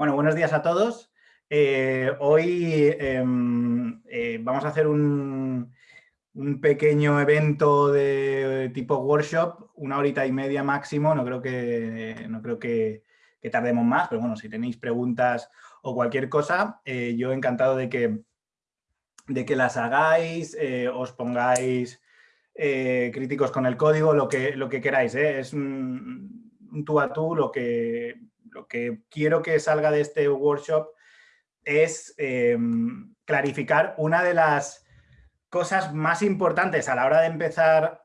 Bueno, buenos días a todos. Eh, hoy em, eh, vamos a hacer un, pequeño evento de tipo workshop, una horita y media máximo, no creo que, no creo que, tardemos más, pero bueno, si tenéis preguntas o cualquier cosa, eh, yo encantado de que, de que las hagáis, os pongáis críticos con el código, lo que, lo que queráis, es un, un tú a tú lo que, lo que quiero que salga de este workshop es em, clarificar una de las cosas más importantes a la hora de empezar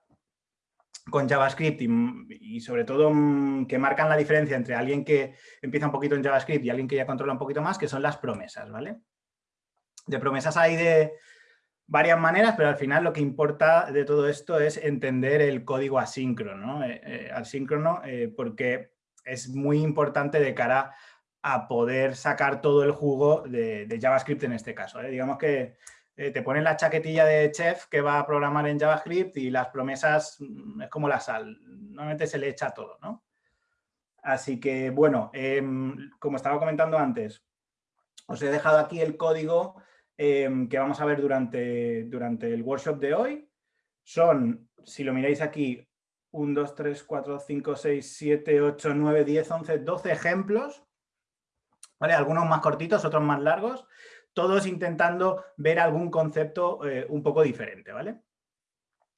con JavaScript y, sobre todo mm, que marcan la diferencia entre alguien que empieza un poquito en JavaScript y alguien que ya controla un poquito más, que son las promesas, ¿vale? De promesas hay de varias maneras, pero al final lo que importa de todo esto es entender el código asíncrono, eh, eh, asíncrono eh, porque es muy importante de cara a poder sacar todo el jugo de, JavaScript en este caso. ¿eh? Digamos que eh, te ponen la chaquetilla de chef que va a programar en JavaScript y las promesas mm, es como la sal, normalmente se le echa todo. ¿no? Así que, bueno, em, como estaba comentando antes, os he dejado aquí el código em, que vamos a ver durante, durante el workshop de hoy. Son, si lo miráis aquí, 1, 2, 3, 4, 5, 6, 7, 8, 9, 10, 11, 12 ejemplos. ¿Vale? Algunos más cortitos, otros más largos. Todos intentando ver algún concepto eh, un poco diferente. ¿vale?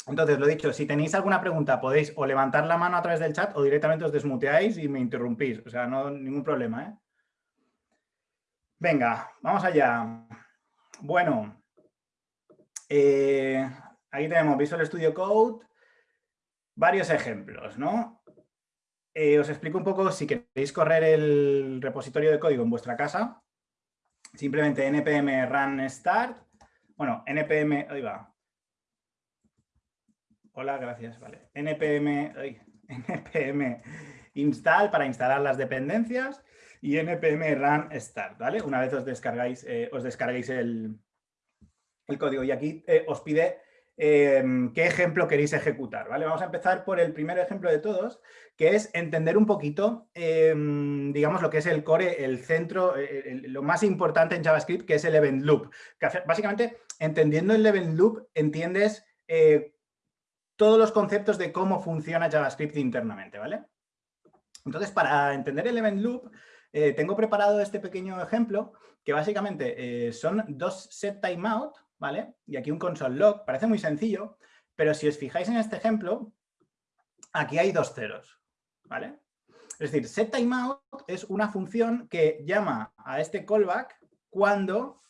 Entonces, lo dicho, si tenéis alguna pregunta podéis o levantar la mano a través del chat o directamente os desmuteáis y me interrumpís. O sea, no ningún problema. ¿eh? Venga, vamos allá. Bueno, eh, aquí tenemos Visual Studio Code varios ejemplos, ¿no? Eh, os explico un poco, si queréis correr el repositorio de código en vuestra casa, simplemente npm run start, bueno, npm, ahí va. Hola, gracias, vale. npm, npm install para instalar las dependencias y npm run start, ¿vale? Una vez os descargáis, eh, os descarguéis el, código y aquí eh, os pide Em, qué ejemplo queréis ejecutar. ¿vale? Vamos a empezar por el primer ejemplo de todos, que es entender un poquito, em, digamos, lo que es el core, el centro, eh, lo más importante en JavaScript, que es el event loop. básicamente, entendiendo el event loop, entiendes eh, todos los conceptos de cómo funciona JavaScript internamente. ¿vale? Entonces, para entender el event loop, eh, tengo preparado este pequeño ejemplo, que básicamente son dos set timeout, ¿vale? Y aquí un console log, parece muy sencillo, pero si os fijáis en este ejemplo, aquí hay dos ceros, ¿vale? Es decir, setTimeout es una función que llama a este callback cuando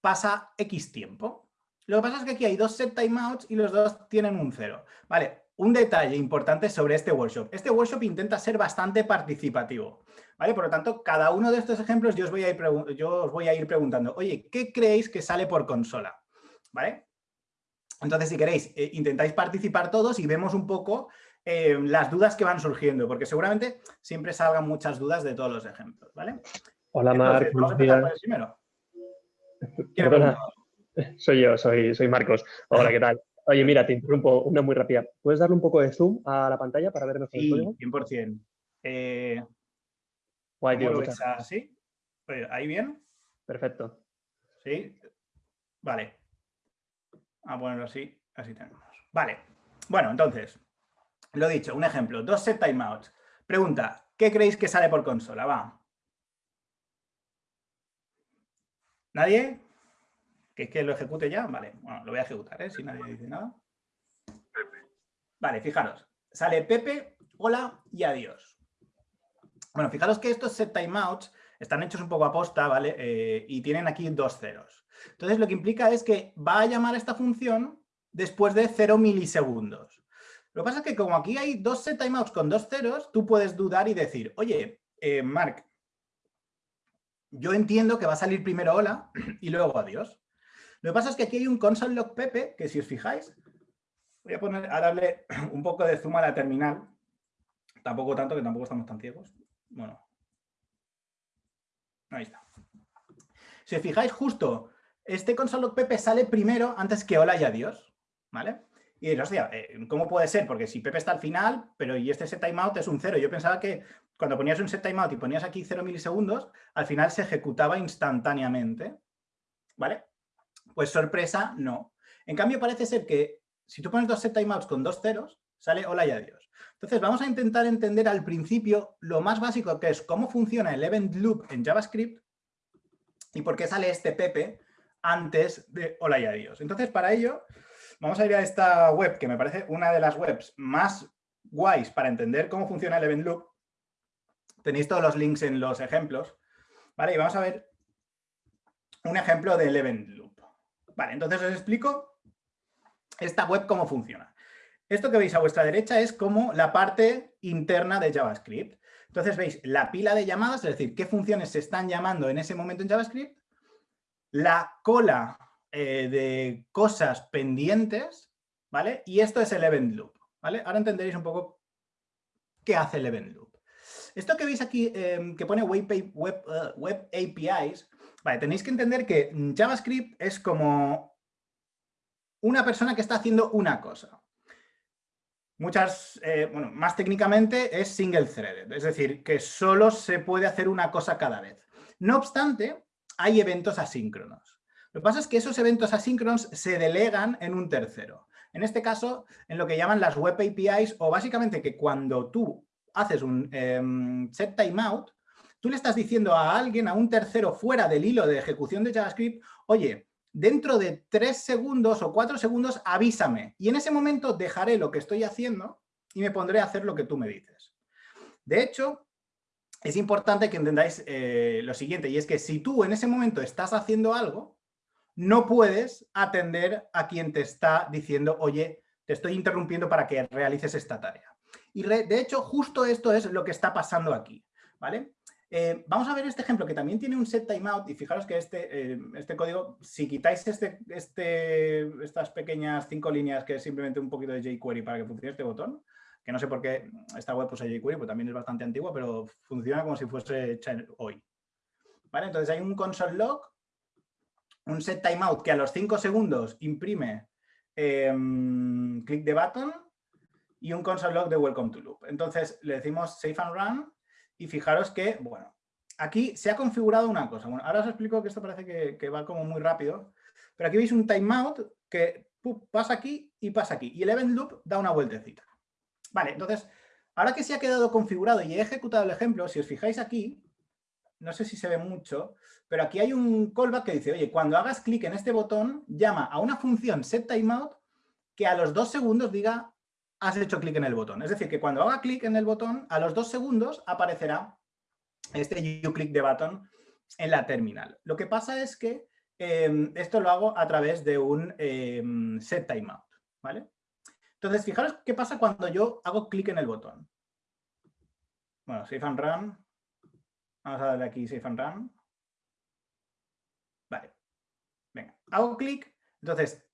pasa X tiempo. Lo que pasa es que aquí hay dos setTimeouts y los dos tienen un cero. Vale, un detalle importante sobre este workshop. Este workshop intenta ser bastante participativo. ¿Vale? Por lo tanto, cada uno de estos ejemplos yo os voy a ir, yo os voy a ir preguntando, oye, ¿qué creéis que sale por consola? ¿Vale? Entonces, si queréis, eh, intentáis participar todos y vemos un poco eh, las dudas que van surgiendo, porque seguramente siempre salgan muchas dudas de todos los ejemplos, ¿vale? Hola, Marc. primero. Soy yo, soy, soy Marcos. Hola, ¿qué tal? Oye, mira, te interrumpo una muy rápida. ¿Puedes darle un poco de zoom a la pantalla para ver mejor el código? 100%. Eh, Guay, tío. ¿Así? ¿Ahí bien? Perfecto. ¿Sí? Vale. A ponerlo así, así tenemos. Vale. Bueno, entonces, lo dicho, un ejemplo. Dos set timeouts. Pregunta, ¿qué creéis que sale por consola? Va. ¿Nadie? ¿Que es que lo ejecute ya? Vale, bueno, lo voy a ejecutar, ¿eh? Si nadie dice nada. Vale, fijaros. Sale Pepe, hola y adiós. Bueno, fijaros que estos set timeouts están hechos un poco a posta, ¿vale? Eh, y tienen aquí dos ceros. Entonces, lo que implica es que va a llamar a esta función después de 0 milisegundos. Lo que pasa es que como aquí hay dos set timeouts con dos ceros, tú puedes dudar y decir, oye, eh, Mark, yo entiendo que va a salir primero hola y luego adiós. Lo que pasa es que aquí hay un console log pepe, que si os fijáis, voy a poner a darle un poco de zoom a la terminal. Tampoco tanto, que tampoco estamos tan ciegos. Bueno. Ahí está. Si os fijáis justo, este console.pp sale primero antes que hola y adiós. ¿Vale? Y dices, hostia, eh, ¿cómo puede ser? Porque si Pepe está al final, pero y este set timeout es un cero. Yo pensaba que cuando ponías un set timeout y ponías aquí 0 milisegundos, al final se ejecutaba instantáneamente. ¿Vale? Pues sorpresa, no. En cambio, parece ser que si tú pones dos set timeouts con dos ceros, sale hola y adiós. Entonces, vamos a intentar entender al principio lo más básico que es cómo funciona el event loop en JavaScript y por qué sale este Pepe antes de hola y adiós. Entonces, para ello, vamos a ir a esta web, que me parece una de las webs más guays para entender cómo funciona el event loop. Tenéis todos los links en los ejemplos. ¿Vale? Y vamos a ver un ejemplo del event loop. Vale, entonces os explico esta web cómo funciona. Esto que veis a vuestra derecha es como la parte interna de JavaScript. Entonces veis la pila de llamadas, es decir, qué funciones se están llamando en ese momento en JavaScript, la cola eh, de cosas pendientes, ¿vale? Y esto es el event loop, ¿vale? Ahora entenderéis un poco qué hace el event loop. Esto que veis aquí, em, que pone web, web, web APIs, vale, tenéis que entender que JavaScript es como una persona que está haciendo una cosa. Muchas, eh, bueno, más técnicamente es single threaded, es decir, que solo se puede hacer una cosa cada vez. No obstante, hay eventos asíncronos. Lo que pasa es que esos eventos asíncronos se delegan en un tercero. En este caso, en lo que llaman las web APIs, o básicamente que cuando tú haces un em, set timeout, tú le estás diciendo a alguien, a un tercero fuera del hilo de ejecución de JavaScript, oye, dentro de tres segundos o cuatro segundos avísame. Y en ese momento dejaré lo que estoy haciendo y me pondré a hacer lo que tú me dices. De hecho, es importante que entendáis eh, lo siguiente, y es que si tú en ese momento estás haciendo algo, no puedes atender a quien te está diciendo, oye, te estoy interrumpiendo para que realices esta tarea. Y de hecho, justo esto es lo que está pasando aquí. ¿vale? Eh, vamos a ver este ejemplo que también tiene un set timeout y fijaros que este, eh, este código, si quitáis este, este, estas pequeñas cinco líneas que es simplemente un poquito de jQuery para que funcione este botón, que no sé por qué esta web usa jQuery, pues también es bastante antigua, pero funciona como si fuese hoy. ¿Vale? Entonces hay un console log, un set timeout que a los cinco segundos imprime em, click the button y un console log de welcome to loop. Entonces le decimos save and run y fijaros que, bueno, aquí se ha configurado una cosa. Bueno, ahora os explico que esto parece que, va como muy rápido, pero aquí veis un timeout que pasa aquí y pasa aquí. Y el event loop da una vueltecita. Vale, entonces, ahora que se ha quedado configurado y he ejecutado el ejemplo, si os fijáis aquí, no sé si se ve mucho, pero aquí hay un callback que dice, oye, cuando hagas clic en este botón, llama a una función setTimeout que a los dos segundos diga has hecho clic en el botón. Es decir, que cuando haga clic en el botón, a los dos segundos aparecerá este you click the button en la terminal. Lo que pasa es que em, esto lo hago a través de un em, set timeout. ¿vale? Entonces, fijaros qué pasa cuando yo hago clic en el botón. Bueno, save and run. Vamos a darle aquí save and run. Vale. Venga, hago clic. Entonces,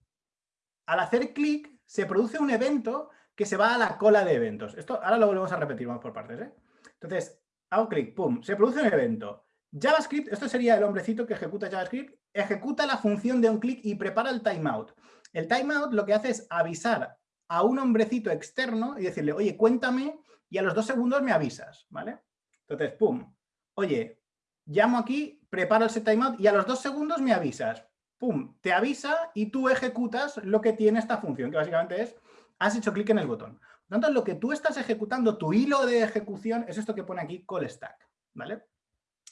al hacer clic, se produce un evento que se va a la cola de eventos. Esto ahora lo volvemos a repetir, vamos por partes. ¿eh? Entonces, hago clic, pum, se produce un evento. JavaScript, esto sería el hombrecito que ejecuta JavaScript, ejecuta la función de un clic y prepara el timeout. El timeout lo que hace es avisar a un hombrecito externo y decirle, oye, cuéntame y a los dos segundos me avisas, ¿vale? Entonces, pum, oye, llamo aquí, preparo ese timeout y a los dos segundos me avisas. Pum, te avisa y tú ejecutas lo que tiene esta función, que básicamente es has hecho clic en el botón. Por lo tanto, lo que tú estás ejecutando, tu hilo de ejecución, es esto que pone aquí call stack, ¿vale?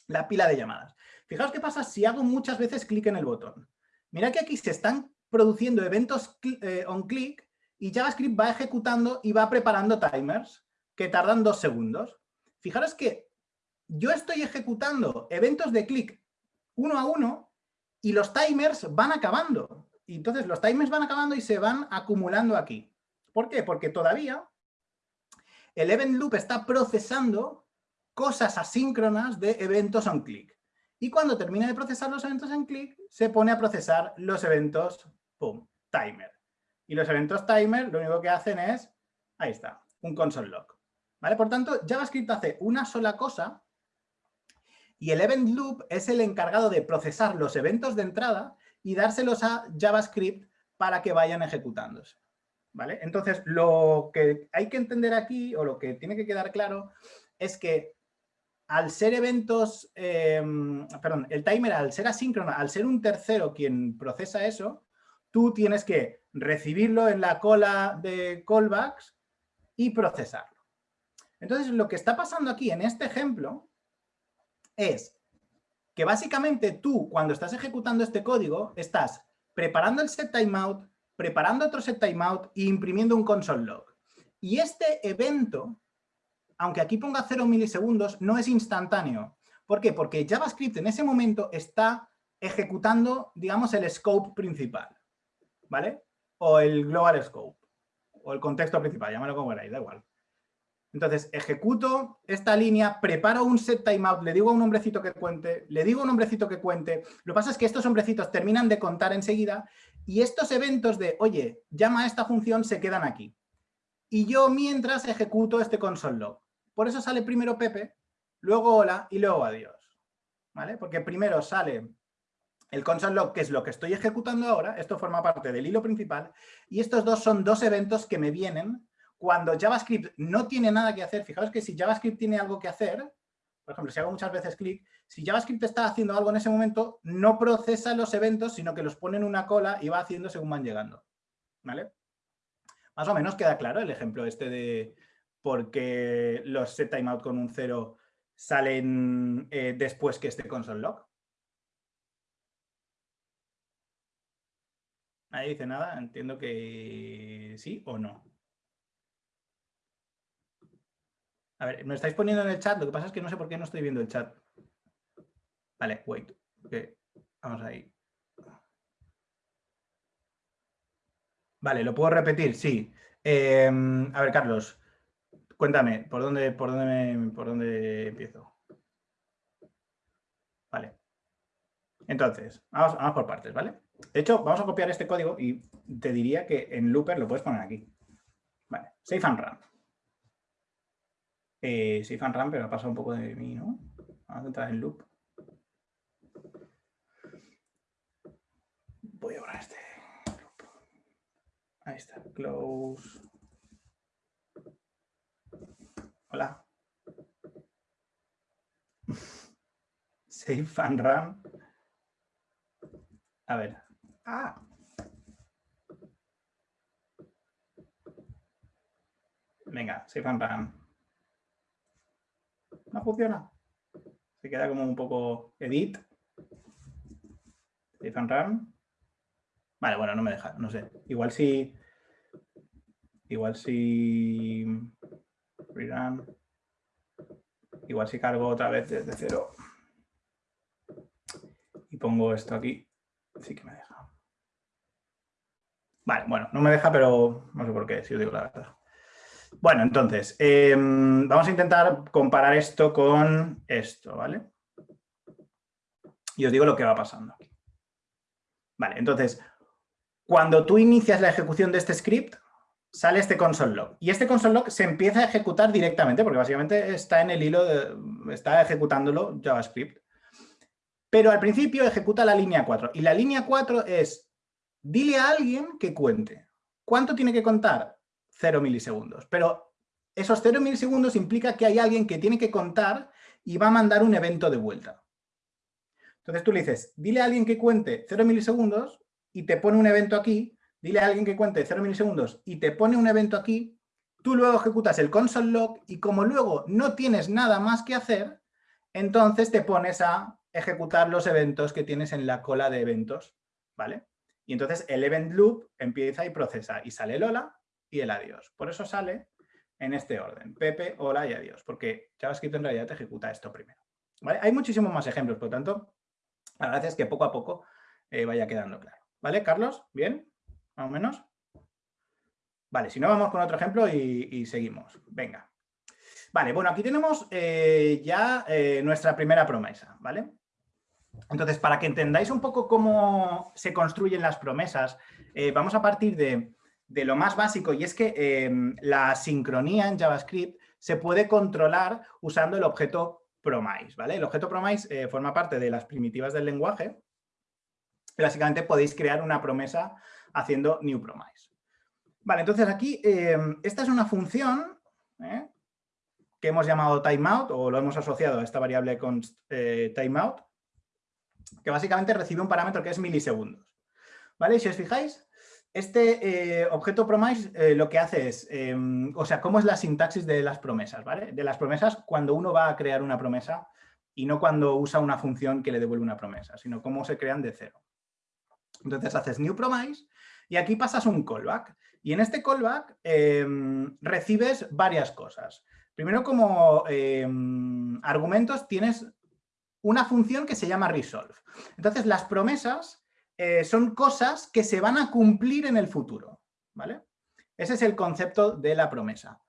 La pila de llamadas. Fijaos qué pasa si hago muchas veces clic en el botón. Mira que aquí se están produciendo eventos eh, on click y JavaScript va ejecutando y va preparando timers que tardan dos segundos. Fijaros que yo estoy ejecutando eventos de clic uno a uno y los timers van acabando. Entonces los timers van acabando y se van acumulando aquí. ¿Por qué? Porque todavía el event loop está procesando cosas asíncronas de eventos on click. Y cuando termina de procesar los eventos en click, se pone a procesar los eventos, pum, timer. Y los eventos timer lo único que hacen es, ahí está, un console log. ¿Vale? Por tanto, JavaScript hace una sola cosa y el event loop es el encargado de procesar los eventos de entrada y dárselos a JavaScript para que vayan ejecutándose. Entonces, lo que hay que entender aquí, o lo que tiene que quedar claro, es que al ser eventos, em, perdón, el timer al ser asíncrono, al ser un tercero quien procesa eso, tú tienes que recibirlo en la cola de callbacks y procesarlo. Entonces, lo que está pasando aquí en este ejemplo es que básicamente tú, cuando estás ejecutando este código, estás preparando el set timeout, preparando otro set timeout e imprimiendo un console log. Y este evento aunque aquí ponga 0 milisegundos, no es instantáneo. ¿Por qué? Porque JavaScript en ese momento está ejecutando, digamos, el scope principal, ¿vale? O el global scope, o el contexto principal, llámalo como queráis, da igual. Entonces, ejecuto esta línea, preparo un set timeout, le digo a un hombrecito que cuente, le digo a un hombrecito que cuente. Lo que pasa es que estos hombrecitos terminan de contar enseguida y estos eventos de, oye, llama a esta función, se quedan aquí. Y yo mientras ejecuto este console log. Por eso sale primero Pepe, luego hola y luego adiós. ¿Vale? Porque primero sale el console log, que es lo que estoy ejecutando ahora, esto forma parte del hilo principal, y estos dos son dos eventos que me vienen cuando JavaScript no tiene nada que hacer. Fijaos que si JavaScript tiene algo que hacer, por ejemplo, si hago muchas veces clic, si JavaScript está haciendo algo en ese momento, no procesa los eventos, sino que los pone en una cola y va haciendo según van llegando. ¿Vale? Más o menos queda claro el ejemplo este de, porque los set timeout con un 0 salen eh, después que este console log. Ahí dice nada, entiendo que sí o no. A ver, me estáis poniendo en el chat, lo que pasa es que no sé por qué no estoy viendo el chat. Vale, wait. Vamos ahí. Vale, ¿lo puedo repetir? Sí. Em, a ver, Carlos. Cuéntame, ¿por dónde, por dónde, por dónde empiezo? Vale. Entonces, vamos, por partes, ¿vale? De hecho, vamos a copiar este código y te diría que en Looper lo puedes poner aquí. Vale, save and run. Eh, save and run, pero ha pasado un poco de mí, ¿no? Vamos a entrar en loop. Voy a borrar este Ahí está, close. Hola. Save and run. A ver. Ah. Venga, save and run. No funciona. Se queda como un poco edit. Save and run. Vale, bueno, no me deja, no sé. Igual si... Igual si Igual si cargo otra vez desde cero y pongo esto aquí, sí que me deja. Vale, bueno, no me deja, pero no sé por qué, si os digo la verdad. Bueno, entonces, em, vamos a intentar comparar esto con esto, ¿vale? Y os digo lo que va pasando aquí. Vale, entonces, cuando tú inicias la ejecución de este script, sale este console log. Y este console log se empieza a ejecutar directamente, porque básicamente está en el hilo, está ejecutándolo JavaScript. Pero al principio ejecuta la línea 4. Y la línea 4 es, dile a alguien que cuente. ¿Cuánto tiene que contar? 0 milisegundos. Pero esos 0 milisegundos implica que hay alguien que tiene que contar y va a mandar un evento de vuelta. Entonces tú le dices, dile a alguien que cuente 0 milisegundos y te pone un evento aquí dile a alguien que cuente 0 milisegundos y te pone un evento aquí, tú luego ejecutas el console log y como luego no tienes nada más que hacer, entonces te pones a ejecutar los eventos que tienes en la cola de eventos, ¿vale? Y entonces el event loop empieza y procesa y sale el hola y el adiós. Por eso sale en este orden, Pepe, hola y adiós, porque JavaScript en realidad te ejecuta esto primero. Hay muchísimos más ejemplos, por lo tanto, la verdad es que poco a poco eh, vaya quedando claro. ¿Vale, Carlos? ¿Bien? más o menos. Vale, si no vamos con otro ejemplo y, seguimos. Venga. Vale, bueno, aquí tenemos eh, ya eh, nuestra primera promesa, ¿vale? Entonces, para que entendáis un poco cómo se construyen las promesas, eh, vamos a partir de, de, lo más básico y es que la sincronía en JavaScript se puede controlar usando el objeto promise, ¿vale? El objeto promise forma parte de las primitivas del lenguaje. Básicamente podéis crear una promesa haciendo new promise. Vale, entonces aquí, em, esta es una función ¿eh? que hemos llamado timeout o lo hemos asociado a esta variable con eh, timeout, que básicamente recibe un parámetro que es milisegundos. ¿Vale? Si os fijáis, este eh, objeto promise lo que hace es, o sea, cómo es la sintaxis de las promesas, ¿vale? De las promesas cuando uno va a crear una promesa y no cuando usa una función que le devuelve una promesa, sino cómo se crean de cero. Entonces haces new promise y aquí pasas un callback. Y en este callback em, recibes varias cosas. Primero, como em, argumentos tienes una función que se llama resolve. Entonces, las promesas eh, son cosas que se van a cumplir en el futuro. ¿vale? Ese es el concepto de la promesa.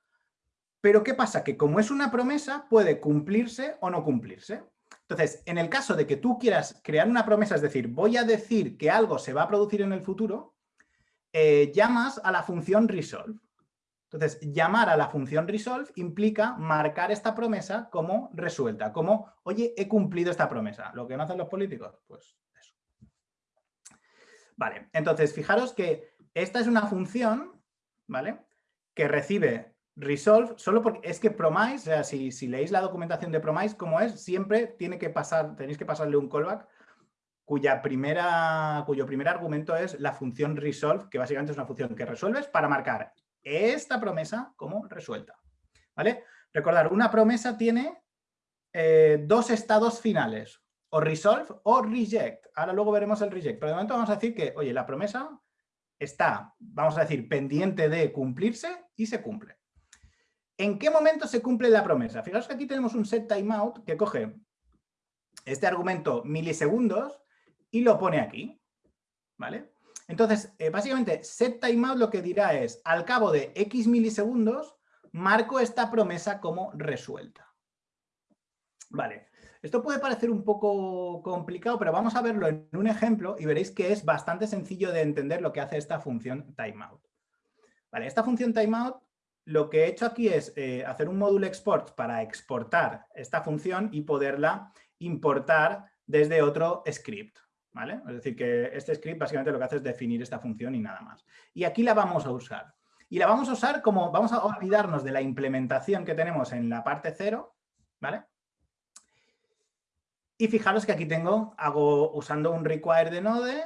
Pero ¿qué pasa? Que como es una promesa, puede cumplirse o no cumplirse. Entonces, en el caso de que tú quieras crear una promesa, es decir, voy a decir que algo se va a producir en el futuro, eh, llamas a la función resolve. Entonces, llamar a la función resolve implica marcar esta promesa como resuelta, como, oye, he cumplido esta promesa. Lo que no hacen los políticos, pues eso. Vale, entonces, fijaros que esta es una función, ¿vale? Que recibe resolve solo porque es que promise, o sea, si, si leéis la documentación de promise, como es, siempre tiene que pasar, tenéis que pasarle un callback cuya primera, cuyo primer argumento es la función resolve, que básicamente es una función que resuelves para marcar esta promesa como resuelta. ¿Vale? Recordar, una promesa tiene eh, dos estados finales, o resolve o reject. Ahora luego veremos el reject, pero de momento vamos a decir que, oye, la promesa está, vamos a decir, pendiente de cumplirse y se cumple. ¿En qué momento se cumple la promesa? Fijaos que aquí tenemos un set timeout que coge este argumento milisegundos y lo pone aquí, ¿vale? Entonces, eh, básicamente, set timeout lo que dirá es, al cabo de X milisegundos, marco esta promesa como resuelta. Vale, esto puede parecer un poco complicado, pero vamos a verlo en un ejemplo y veréis que es bastante sencillo de entender lo que hace esta función timeout. Vale, esta función timeout, lo que he hecho aquí es eh, hacer un módulo export para exportar esta función y poderla importar desde otro script. Es decir, que este script básicamente lo que hace es definir esta función y nada más. Y aquí la vamos a usar. Y la vamos a usar como, vamos a olvidarnos de la implementación que tenemos en la parte cero, ¿vale? Y fijaros que aquí tengo, hago usando un require de node,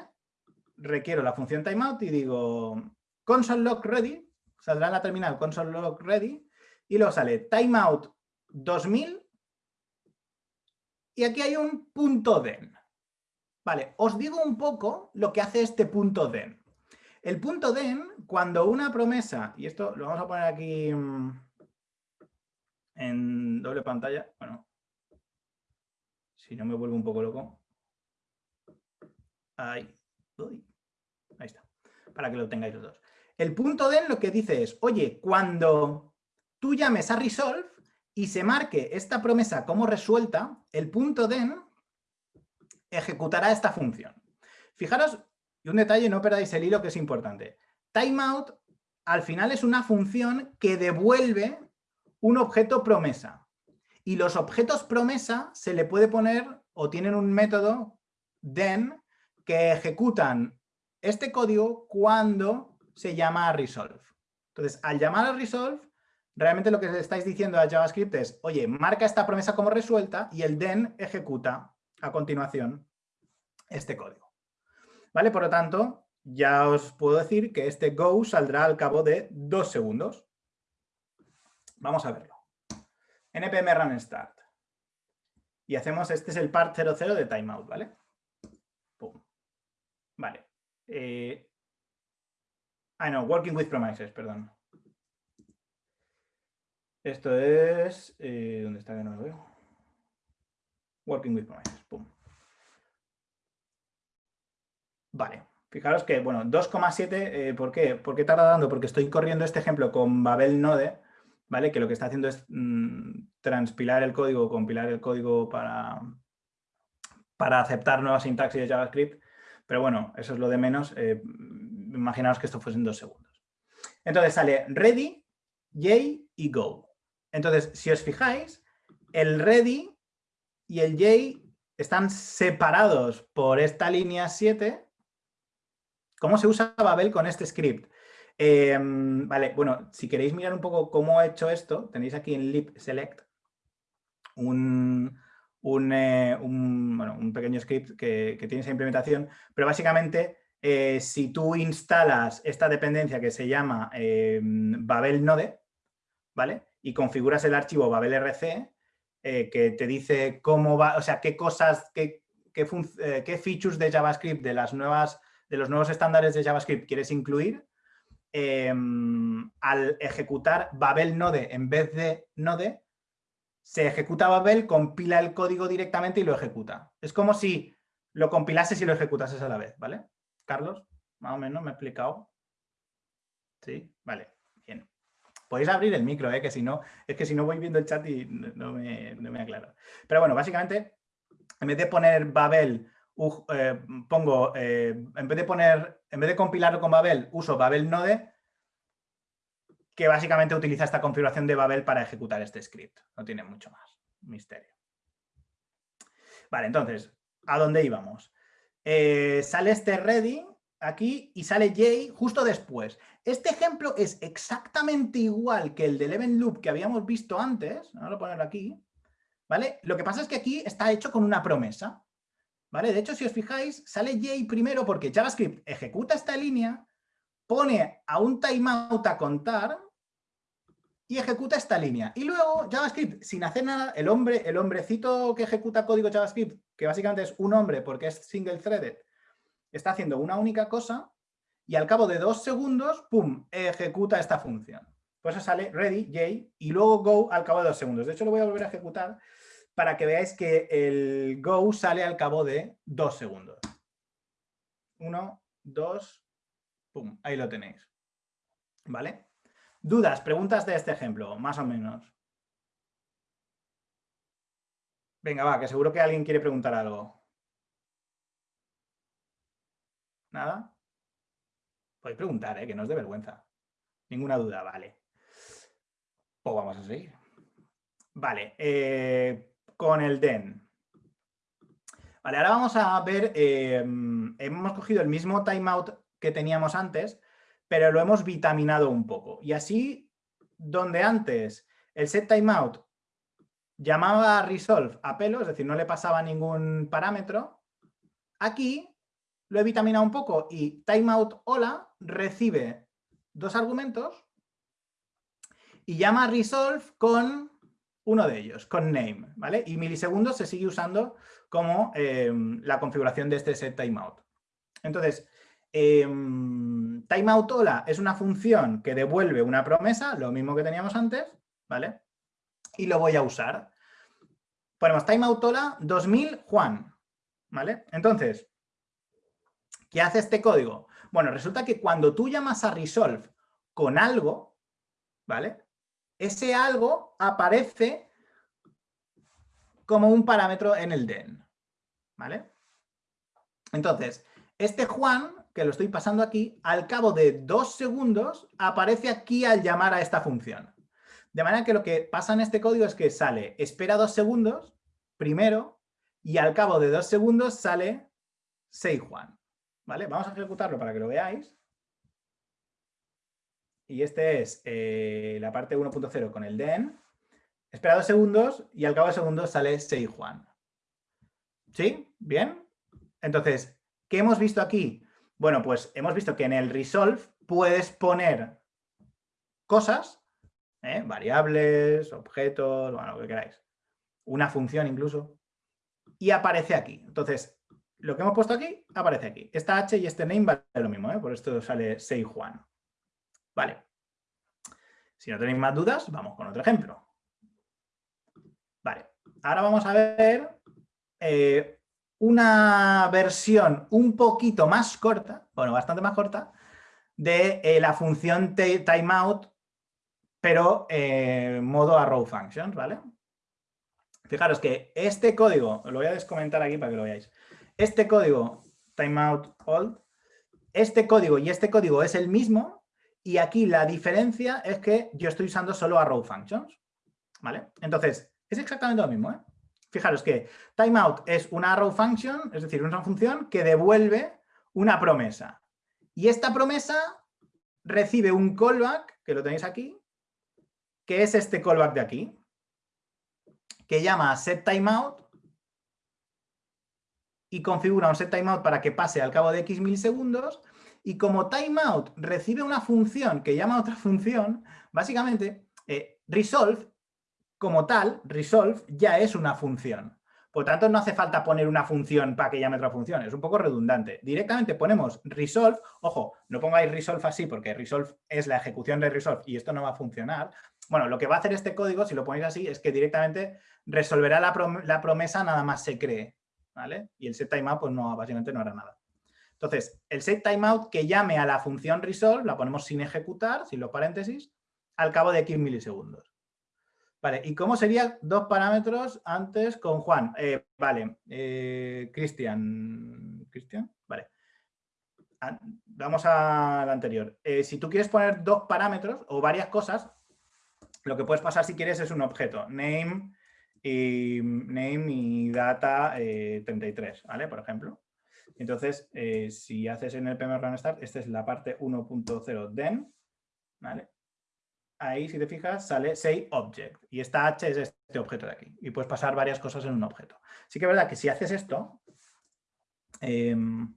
requiero la función timeout y digo console log ready, saldrá en la terminal console log ready, y luego sale timeout 2000, y aquí hay un punto den. Vale, os digo un poco lo que hace este punto den. El punto den, cuando una promesa, y esto lo vamos a poner aquí mm, en doble pantalla, bueno, si no me vuelvo un poco loco. Ahí, ahí está, para que lo tengáis los dos. El punto den lo que dice es, oye, cuando tú llames a resolve y se marque esta promesa como resuelta, el punto den ejecutará esta función. Fijaros, y un detalle, no perdáis el hilo que es importante. Timeout al final es una función que devuelve un objeto promesa. Y los objetos promesa se le puede poner o tienen un método then que ejecutan este código cuando se llama resolve. Entonces, al llamar a resolve, realmente lo que estáis diciendo a JavaScript es, oye, marca esta promesa como resuelta y el then ejecuta a continuación este código. ¿Vale? Por lo tanto, ya os puedo decir que este go saldrá al cabo de dos segundos. Vamos a verlo. npm run start. Y hacemos, este es el part 00 de timeout, ¿vale? Vale. Eh, ah, no, working with promises, perdón. Esto es... Eh, ¿Dónde está que no lo veo? Working with promises. Pum. Vale. Fijaros que, bueno, 2,7, eh, ¿por qué? ¿Por qué tarda dando? Porque estoy corriendo este ejemplo con Babel Node, ¿vale? Que lo que está haciendo es mm, transpilar el código, compilar el código para, para aceptar nuevas sintaxis de JavaScript. Pero bueno, eso es lo de menos. Eh, imaginaos que esto fuese en dos segundos. Entonces sale ready, yay y go. Entonces, si os fijáis, el ready y el J están separados por esta línea 7. ¿Cómo se usa Babel con este script? Em, vale, bueno, si queréis mirar un poco cómo he hecho esto, tenéis aquí en lib select un, eh, un, pequeño script que, tiene esa implementación, pero básicamente eh, si tú instalas esta dependencia que se llama em, Babel Node, ¿vale? Y configuras el archivo Babel RC, eh, que te dice cómo va, o sea, qué cosas, qué, qué, qué, features de JavaScript de, las nuevas, de los nuevos estándares de JavaScript quieres incluir, em, al ejecutar Babel Node en vez de Node, se ejecuta Babel, compila el código directamente y lo ejecuta. Es como si lo compilases y lo ejecutases a la vez, ¿vale? Carlos, más o menos, ¿me he explicado? Sí, vale, bien. Podéis abrir el micro, ¿eh? que si no, es que si no voy viendo el chat y no me, no me aclaro. Pero bueno, básicamente, en vez de poner Babel, eh, pongo, eh, en vez de poner, en vez de compilarlo con Babel, uso Babel Node que básicamente utiliza esta configuración de Babel para ejecutar este script. No tiene mucho más misterio. Vale, entonces, ¿a dónde íbamos? Eh, sale este ready aquí y sale Jay justo después. Este ejemplo es exactamente igual que el del event loop que habíamos visto antes. Vamos a ponerlo aquí. ¿Vale? Lo que pasa es que aquí está hecho con una promesa. ¿Vale? De hecho, si os fijáis, sale Jay primero porque JavaScript ejecuta esta línea pone a un timeout a contar y ejecuta esta línea. Y luego JavaScript, sin hacer nada, el hombre, el hombrecito que ejecuta código JavaScript, que básicamente es un hombre porque es single threaded, está haciendo una única cosa y al cabo de dos segundos, ¡pum!, ejecuta esta función. Por eso sale ready, J, y luego go al cabo de dos segundos. De hecho, lo voy a volver a ejecutar para que veáis que el go sale al cabo de dos segundos. Uno, dos, Pum, ahí lo tenéis. ¿Vale? Dudas, preguntas de este ejemplo, más o menos. Venga, va, que seguro que alguien quiere preguntar algo. ¿Nada? Podéis preguntar, ¿eh? que no es de vergüenza. Ninguna duda, vale. Pues vamos a seguir. Vale, eh, con el DEN. Vale, ahora vamos a ver, eh, hemos cogido el mismo timeout que teníamos antes, pero lo hemos vitaminado un poco. Y así, donde antes el set timeout llamaba a resolve a pelo, es decir, no le pasaba ningún parámetro, aquí lo he vitaminado un poco y timeout hola recibe dos argumentos y llama a resolve con uno de ellos, con name, ¿vale? Y milisegundos se sigue usando como eh, la configuración de este set timeout. Entonces, eh, es una función que devuelve una promesa, lo mismo que teníamos antes, ¿vale? Y lo voy a usar. Ponemos timeout 2000 Juan, ¿vale? Entonces, ¿qué hace este código? Bueno, resulta que cuando tú llamas a resolve con algo, ¿vale? Ese algo aparece como un parámetro en el den, ¿vale? Entonces, este Juan que lo estoy pasando aquí, al cabo de dos segundos aparece aquí al llamar a esta función. De manera que lo que pasa en este código es que sale, espera dos segundos, primero, y al cabo de dos segundos sale say Juan. ¿Vale? Vamos a ejecutarlo para que lo veáis. Y este es eh, la parte 1.0 con el den. Espera dos segundos y al cabo de segundos sale say Juan. ¿Sí? ¿Bien? Entonces, ¿qué hemos visto aquí? Bueno, pues hemos visto que en el resolve puedes poner cosas, ¿eh? variables, objetos, bueno, lo que queráis, una función incluso, y aparece aquí. Entonces, lo que hemos puesto aquí, aparece aquí. Esta h y este name vale lo mismo, ¿eh? por esto sale say Juan. Vale. Si no tenéis más dudas, vamos con otro ejemplo. Vale, ahora vamos a ver eh, una versión un poquito más corta, bueno, bastante más corta, de eh, la función timeout, pero eh, modo arrow function, ¿vale? Fijaros que este código, lo voy a descomentar aquí para que lo veáis, este código timeout old, este código y este código es el mismo y aquí la diferencia es que yo estoy usando solo arrow functions, ¿vale? Entonces, es exactamente lo mismo, ¿eh? Fijaros que timeout es una arrow function, es decir, una función que devuelve una promesa. Y esta promesa recibe un callback, que lo tenéis aquí, que es este callback de aquí, que llama setTimeout y configura un setTimeout para que pase al cabo de X milisegundos y como timeout recibe una función que llama a otra función, básicamente eh, resolve como tal, resolve ya es una función. Por tanto, no hace falta poner una función para que llame otra función, es un poco redundante. Directamente ponemos resolve, ojo, no pongáis resolve así porque resolve es la ejecución de resolve y esto no va a funcionar. Bueno, lo que va a hacer este código, si lo ponéis así, es que directamente resolverá la, promesa nada más se cree, ¿vale? Y el set timeout, pues no, básicamente no hará nada. Entonces, el set timeout que llame a la función resolve, la ponemos sin ejecutar, sin los paréntesis, al cabo de X milisegundos. Vale, ¿y cómo sería dos parámetros antes con Juan? Eh, vale, eh, Cristian. ¿Cristian? Vale. Vamos al anterior. Eh, si tú quieres poner dos parámetros o varias cosas, lo que puedes pasar si quieres es un objeto, name y, name y data 33, ¿vale? Por ejemplo. Entonces, si haces en el PMR Start, esta es la parte 1.0 den, ¿vale? Ahí, si te fijas, sale say object. Y esta h es este objeto de aquí. Y puedes pasar varias cosas en un objeto. Sí que es verdad que si haces esto, em,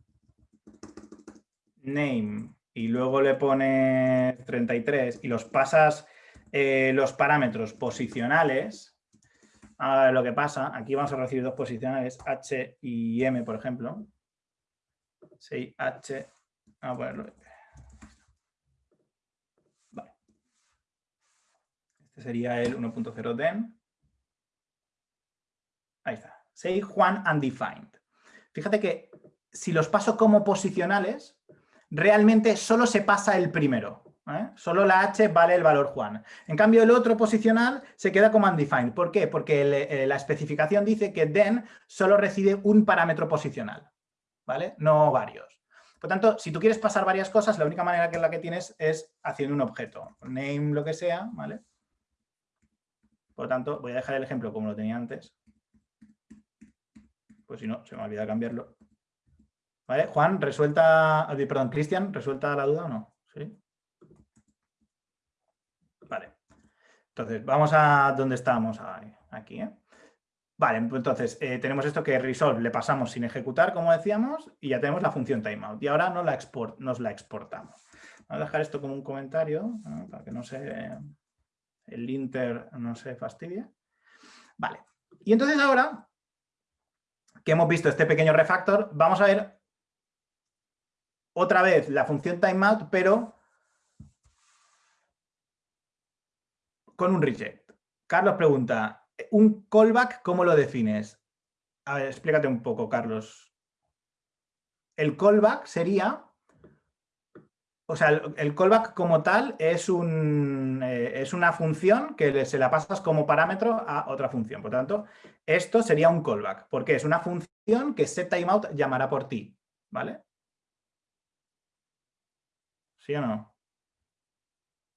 name, y luego le pones 33 y los pasas eh, los parámetros posicionales, a lo que pasa, aquí vamos a recibir dos posicionales, h y m, por ejemplo. Say h, vamos a ponerlo Este sería el 1.0 den. Ahí está. Say Juan undefined. Fíjate que si los paso como posicionales, realmente solo se pasa el primero. ¿eh? Solo la h vale el valor Juan. En cambio, el otro posicional se queda como undefined. ¿Por qué? Porque eh, la especificación dice que den solo recibe un parámetro posicional, ¿vale? No varios. Por tanto, si tú quieres pasar varias cosas, la única manera que la que tienes es haciendo un objeto. Name lo que sea, ¿vale? Por lo tanto, voy a dejar el ejemplo como lo tenía antes. Pues si no, se me olvida cambiarlo. ¿Vale? Juan, resuelta, eh, perdón, Cristian, ¿resuelta la duda o no? ¿Sí? Vale. Entonces, vamos a donde estábamos aquí. ¿eh? Vale, entonces eh, tenemos esto que resolve le pasamos sin ejecutar, como decíamos, y ya tenemos la función timeout. Y ahora nos la, export, nos la exportamos. Vamos a dejar esto como un comentario, para que no se el inter no se fastidia. Vale. Y entonces ahora que hemos visto este pequeño refactor, vamos a ver otra vez la función timeout, pero con un reject. Carlos pregunta, ¿un callback cómo lo defines? A ver, explícate un poco, Carlos. El callback sería o sea, el, callback como tal es, un, eh, es una función que se la pasas como parámetro a otra función. Por tanto, esto sería un callback, porque es una función que setTimeout llamará por ti. ¿Vale? ¿Sí o no?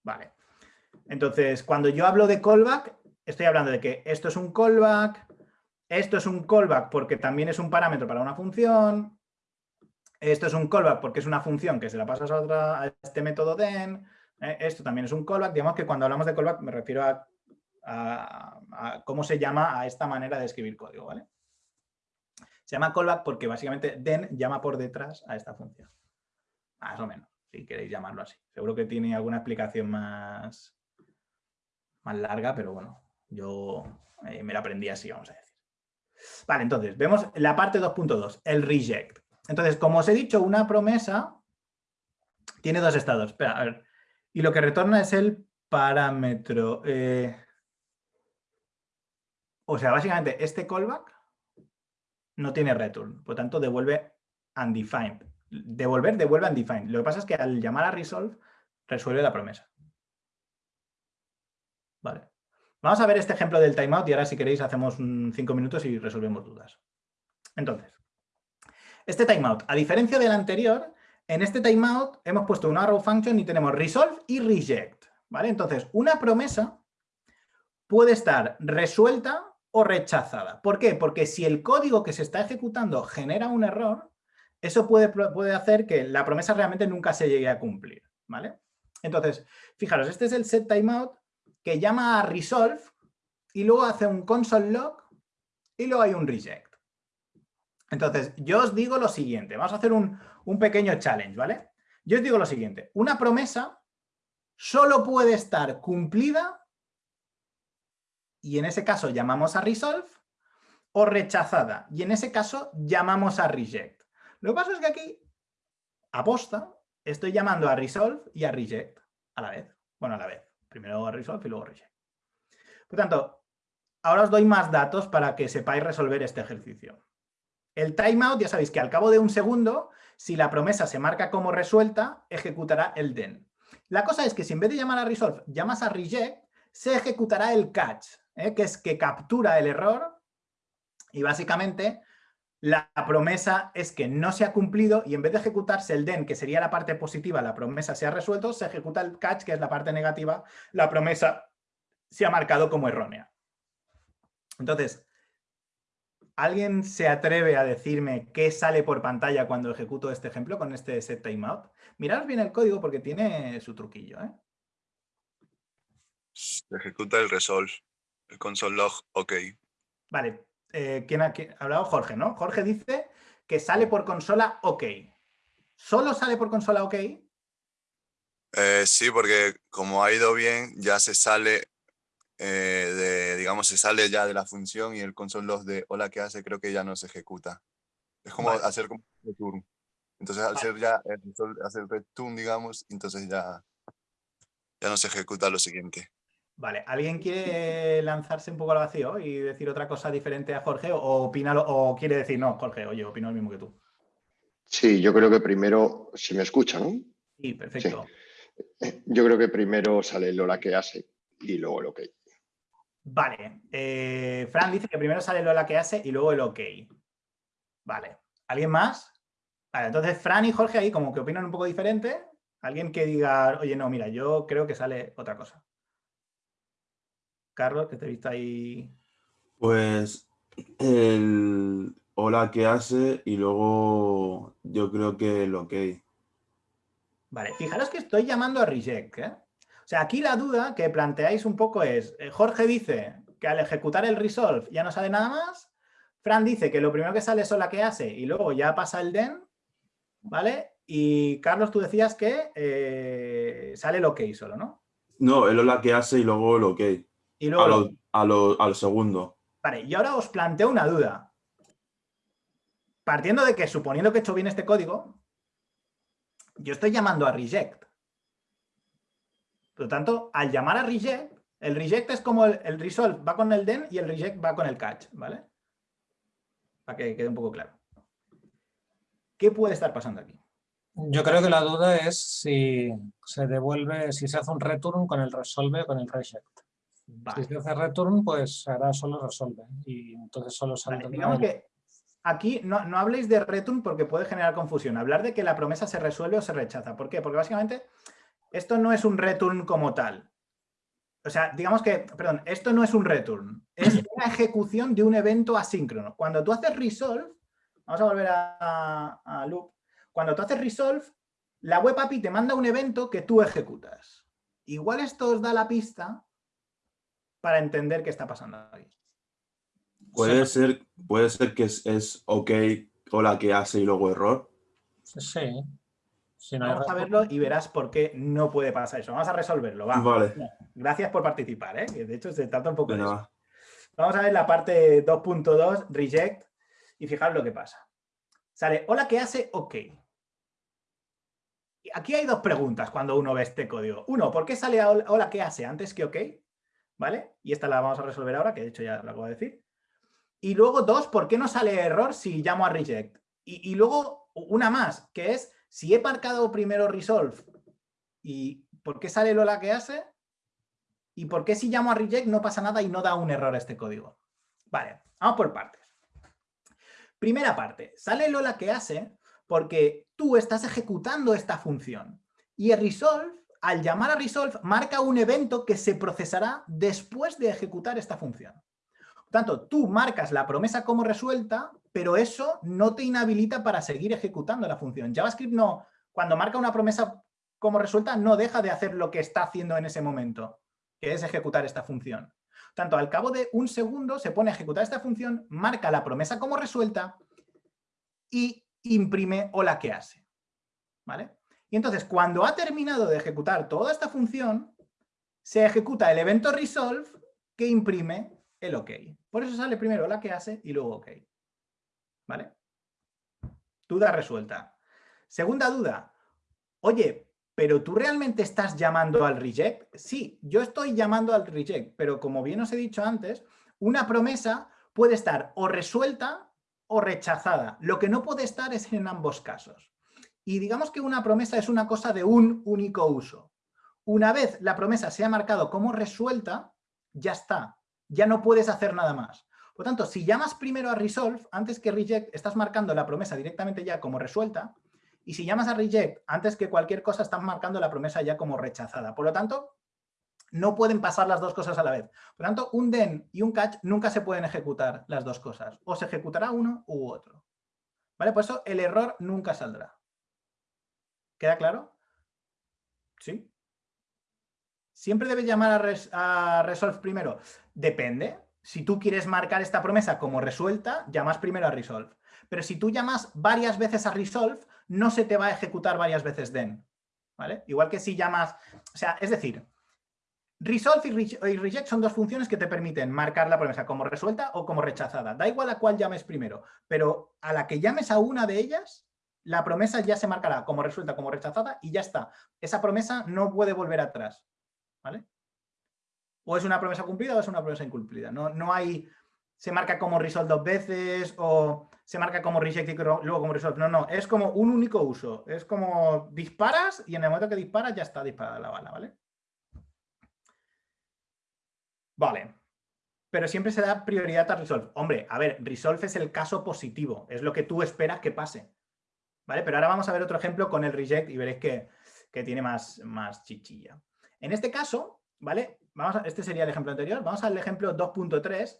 Vale. Entonces, cuando yo hablo de callback, estoy hablando de que esto es un callback, esto es un callback porque también es un parámetro para una función, esto es un callback porque es una función que se la pasas a, otra, a este método den. Eh, esto también es un callback. Digamos que cuando hablamos de callback me refiero a, cómo se llama a esta manera de escribir código. ¿vale? Se llama callback porque básicamente den llama por detrás a esta función. Más o menos, si queréis llamarlo así. Seguro que tiene alguna explicación más, más larga, pero bueno, yo eh, me la aprendí así, vamos a decir. Vale, entonces, vemos la parte 2.2, el reject. Entonces, como os he dicho, una promesa tiene dos estados. Espera, a ver. Y lo que retorna es el parámetro. Eh, o sea, básicamente, este callback no tiene return. Por tanto, devuelve undefined. Devolver devuelve undefined. Lo que pasa es que al llamar a resolve, resuelve la promesa. Vale. Vamos a ver este ejemplo del timeout y ahora si queréis hacemos cinco minutos y resolvemos dudas. Entonces, este timeout, a diferencia del anterior, en este timeout hemos puesto una arrow function y tenemos resolve y reject. ¿vale? Entonces, una promesa puede estar resuelta o rechazada. ¿Por qué? Porque si el código que se está ejecutando genera un error, eso puede, puede hacer que la promesa realmente nunca se llegue a cumplir. ¿vale? Entonces, fijaros, este es el set timeout que llama a resolve y luego hace un console log y luego hay un reject. Entonces, yo os digo lo siguiente, vamos a hacer un, un pequeño challenge, ¿vale? Yo os digo lo siguiente, una promesa solo puede estar cumplida y en ese caso llamamos a resolve o rechazada y en ese caso llamamos a reject. Lo que pasa es que aquí, aposta, estoy llamando a resolve y a reject a la vez. Bueno, a la vez. Primero resolve y luego reject. Por tanto, ahora os doy más datos para que sepáis resolver este ejercicio. El timeout, ya sabéis que al cabo de un segundo, si la promesa se marca como resuelta, ejecutará el then. La cosa es que si en vez de llamar a resolve llamas a reject, se ejecutará el catch, ¿eh? que es que captura el error y básicamente la promesa es que no se ha cumplido y en vez de ejecutarse el den, que sería la parte positiva, la promesa se ha resuelto, se ejecuta el catch, que es la parte negativa, la promesa se ha marcado como errónea. Entonces, ¿alguien se atreve a decirme qué sale por pantalla cuando ejecuto este ejemplo con este set timeout? Mirad bien el código porque tiene su truquillo. ¿eh? Se ejecuta el resolve, el console log, ok. Vale, eh, ¿quién ha, hablado? Jorge, ¿no? Jorge dice que sale por consola OK. ¿Solo sale por consola OK? Eh, sí, porque como ha ido bien, ya se sale eh, de, digamos, se sale ya de la función y el console log de hola que hace creo que ya no se ejecuta. Es como hacer como return. Entonces al ser ya hacer return, digamos, entonces ya, ya no se ejecuta lo siguiente. Vale, ¿alguien quiere lanzarse un poco al vacío y decir otra cosa diferente a Jorge o, opina, o quiere decir, no, Jorge, oye, opino lo mismo que tú? Sí, yo creo que primero, si me escuchan, ¿no? Sí, perfecto. Eh, yo creo que primero sale el hola que hace y luego el ok. Vale, eh, Fran dice que primero sale el hola que hace y luego el ok. Vale, ¿alguien más? Vale, entonces Fran y Jorge ahí como que opinan un poco diferente. Alguien que diga, oye, no, mira, yo creo que sale otra cosa. Carlos, que te he visto ahí. Pues el hola que hace y luego yo creo que el ok. Vale, fijaros que estoy llamando a reject. ¿eh? O sea, aquí la duda que planteáis un poco es, eh, Jorge dice que al ejecutar el resolve ya no sale nada más, Fran dice que lo primero que sale es hola que hace y luego ya pasa el den, ¿vale? Y Carlos, tú decías que eh, sale el ok solo, ¿no? No, el hola que hace y luego el ok. Y luego, a al segundo. Vale, y ahora os planteo una duda. Partiendo de que, suponiendo que he hecho bien este código, yo estoy llamando a reject. Por lo tanto, al llamar a reject, el reject es como el, resolve va con el den y el reject va con el catch, ¿vale? Para que quede un poco claro. ¿Qué puede estar pasando aquí? Yo creo que la duda es si se devuelve, si se hace un return con el resolve o con el reject. Si se hace return, pues hará solo resolve. Y entonces solo sale. digamos que aquí no, no, habléis de return porque puede generar confusión. Hablar de que la promesa se resuelve o se rechaza. ¿Por qué? Porque básicamente esto no es un return como tal. O sea, digamos que, perdón, esto no es un return. Es una ejecución de un evento asíncrono. Cuando tú haces resolve, vamos a volver a, a loop. Cuando tú haces resolve, la web API te manda un evento que tú ejecutas. Igual esto os da la pista para entender qué está pasando ahí. Puede, ser, puede ser que es, es ok o la que hace y luego error. Sí. Vamos a verlo y verás por qué no puede pasar eso. Vamos a resolverlo. Vale. Gracias por participar. ¿eh? De hecho, se trata un poco de eso. Vamos a ver la parte 2.2, reject, y fijaros lo que pasa. Sale, hola, ¿qué hace? Ok. Aquí hay dos preguntas cuando uno ve este código. Uno, ¿por qué sale hola, ¿qué hace? antes que ok? ¿vale? Y esta la vamos a resolver ahora, que de hecho ya la acabo de decir. Y luego dos, ¿por qué no sale error si llamo a reject? Y, luego una más, que es si he marcado primero resolve y ¿por qué sale Lola que hace? ¿Y por qué si llamo a reject no pasa nada y no da un error a este código? Vale, vamos por partes. Primera parte, sale Lola que hace porque tú estás ejecutando esta función y el resolve al llamar a resolve, marca un evento que se procesará después de ejecutar esta función. Tanto, tú marcas la promesa como resuelta, pero eso no te inhabilita para seguir ejecutando la función. JavaScript no, cuando marca una promesa como resuelta no deja de hacer lo que está haciendo en ese momento, que es ejecutar esta función. Tanto al cabo de un segundo se pone a ejecutar esta función, marca la promesa como resuelta y imprime hola que hace. ¿Vale? Y entonces cuando ha terminado de ejecutar toda esta función, se ejecuta el evento resolve que imprime el OK. Por eso sale primero la que hace y luego OK. ¿Vale? Duda resuelta. Segunda duda. Oye, ¿pero tú realmente estás llamando al reject? Sí, yo estoy llamando al reject, pero como bien os he dicho antes, una promesa puede estar o resuelta o rechazada. Lo que no puede estar es en ambos casos. Y digamos que una promesa es una cosa de un único uso. Una vez la promesa sea marcado como resuelta, ya está. Ya no puedes hacer nada más. Por tanto, si llamas primero a resolve, antes que reject, estás marcando la promesa directamente ya como resuelta. Y si llamas a reject, antes que cualquier cosa, estás marcando la promesa ya como rechazada. Por lo tanto, no pueden pasar las dos cosas a la vez. Por lo tanto, un den y un catch nunca se pueden ejecutar las dos cosas. O se ejecutará uno u otro. ¿Vale? Por eso el error nunca saldrá. ¿Queda claro? ¿Sí? ¿Siempre debes llamar a, resolve primero? Depende. Si tú quieres marcar esta promesa como resuelta, llamas primero a resolve. Pero si tú llamas varias veces a resolve, no se te va a ejecutar varias veces den. ¿Vale? Igual que si llamas... O sea, es decir, resolve y reject son dos funciones que te permiten marcar la promesa como resuelta o como rechazada. Da igual a cuál llames primero, pero a la que llames a una de ellas, la promesa ya se marcará como resuelta, como rechazada y ya está. Esa promesa no puede volver atrás. O es una promesa cumplida o es una promesa incumplida. No, no hay, se marca como resolve dos veces o se marca como reject y luego como resolve. No, no, es como un único uso. Es como disparas y en el momento que disparas ya está disparada la bala, ¿vale? Vale. Pero siempre se da prioridad a resolve. Hombre, a ver, resolve es el caso positivo. Es lo que tú esperas que pase. ¿Vale? Pero ahora vamos a ver otro ejemplo con el reject y veréis que, que tiene más, más chichilla. En este caso, ¿vale? Vamos este sería el ejemplo anterior. Vamos al ejemplo 2.3,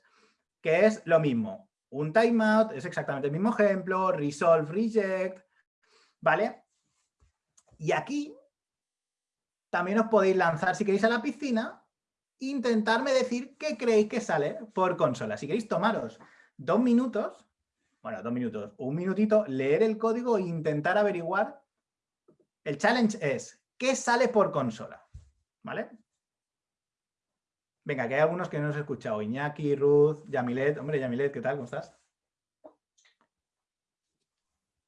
que es lo mismo. Un timeout, es exactamente el mismo ejemplo, resolve, reject, ¿vale? Y aquí también os podéis lanzar, si queréis, a la piscina intentarme decir qué creéis que sale por consola. Si queréis tomaros dos minutos, bueno, dos minutos, un minutito, leer el código e intentar averiguar. El challenge es, ¿qué sale por consola? ¿Vale? Venga, que hay algunos que no os he escuchado. Iñaki, Ruth, Yamilet. Hombre, Yamilet, ¿qué tal? ¿Cómo estás?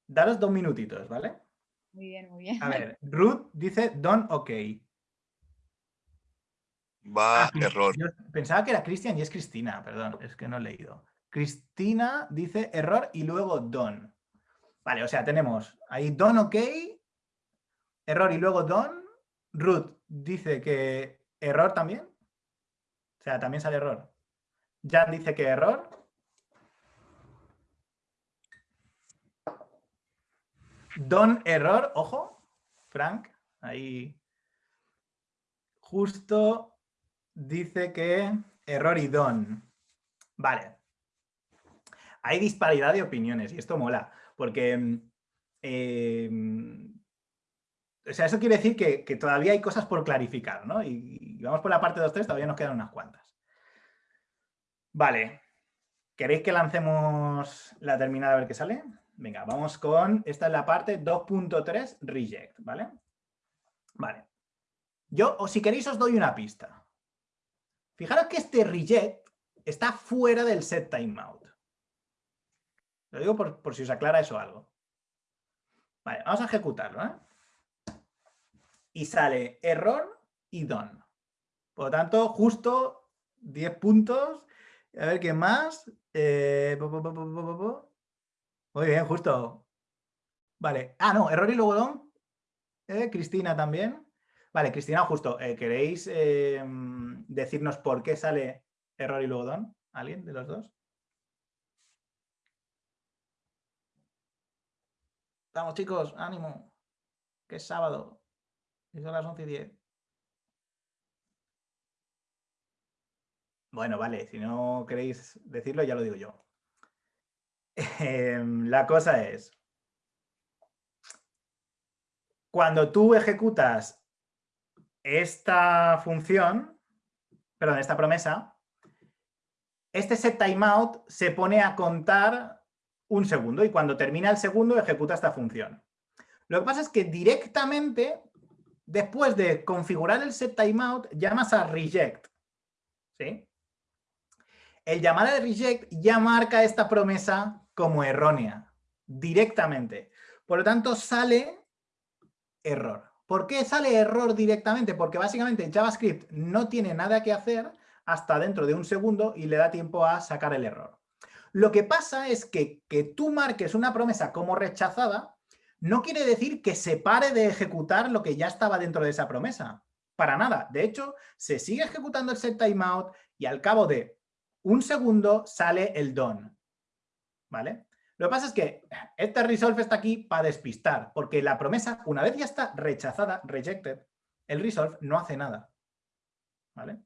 Daros dos minutitos, ¿vale? Muy bien, muy bien. A ver, Ruth dice don ok. Va Ah, error. yo pensaba que era Cristian y es Cristina, perdón, es que no he leído. Cristina dice error y luego don. Vale, o sea, tenemos ahí don ok, error y luego don. Ruth dice que error también. O sea, también sale error. Jan dice que error. Don error, ojo. Frank, ahí. Justo dice que error y don. Vale. Hay disparidad de opiniones y esto mola, porque eh, o sea, eso quiere decir que, todavía hay cosas por clarificar, ¿no? Y, vamos por la parte 2.3, todavía nos quedan unas cuantas. Vale. ¿Queréis que lancemos la terminal a ver qué sale? Venga, vamos con... Esta es la parte 2.3 reject, ¿vale? Vale. Yo, o si queréis, os doy una pista. Fijaros que este reject está fuera del set timeout. Lo digo por, por si os aclara eso algo. Vale, vamos a ejecutarlo, ¿eh? Y sale error y don. Por lo tanto, justo 10 puntos. A ver qué más. Eh, Muy bien, justo. Vale. Ah, no, error y luego don. Eh, Cristina también. Vale, Cristina, justo. Eh, ¿Queréis decirnos por qué sale error y luego don? ¿Alguien de los dos? Vamos chicos, ánimo. Que es sábado. Y son las 11 y 10. Bueno, vale, si no queréis decirlo, ya lo digo yo. Em, la cosa es, cuando tú ejecutas esta función, perdón, esta promesa, este set timeout se pone a contar un segundo y cuando termina el segundo ejecuta esta función. Lo que pasa es que directamente, después de configurar el set timeout, llamas a reject. El llamar a reject ya marca esta promesa como errónea, directamente. Por lo tanto, sale error. ¿Por qué sale error directamente? Porque básicamente JavaScript no tiene nada que hacer hasta dentro de un segundo y le da tiempo a sacar el error. Lo que pasa es que que tú marques una promesa como rechazada no quiere decir que se pare de ejecutar lo que ya estaba dentro de esa promesa. Para nada. De hecho, se sigue ejecutando el set timeout y al cabo de un segundo sale el done. ¿Vale? Lo que pasa es que este resolve está aquí para despistar, porque la promesa, una vez ya está rechazada, rejected, el resolve no hace nada. ¿Vale?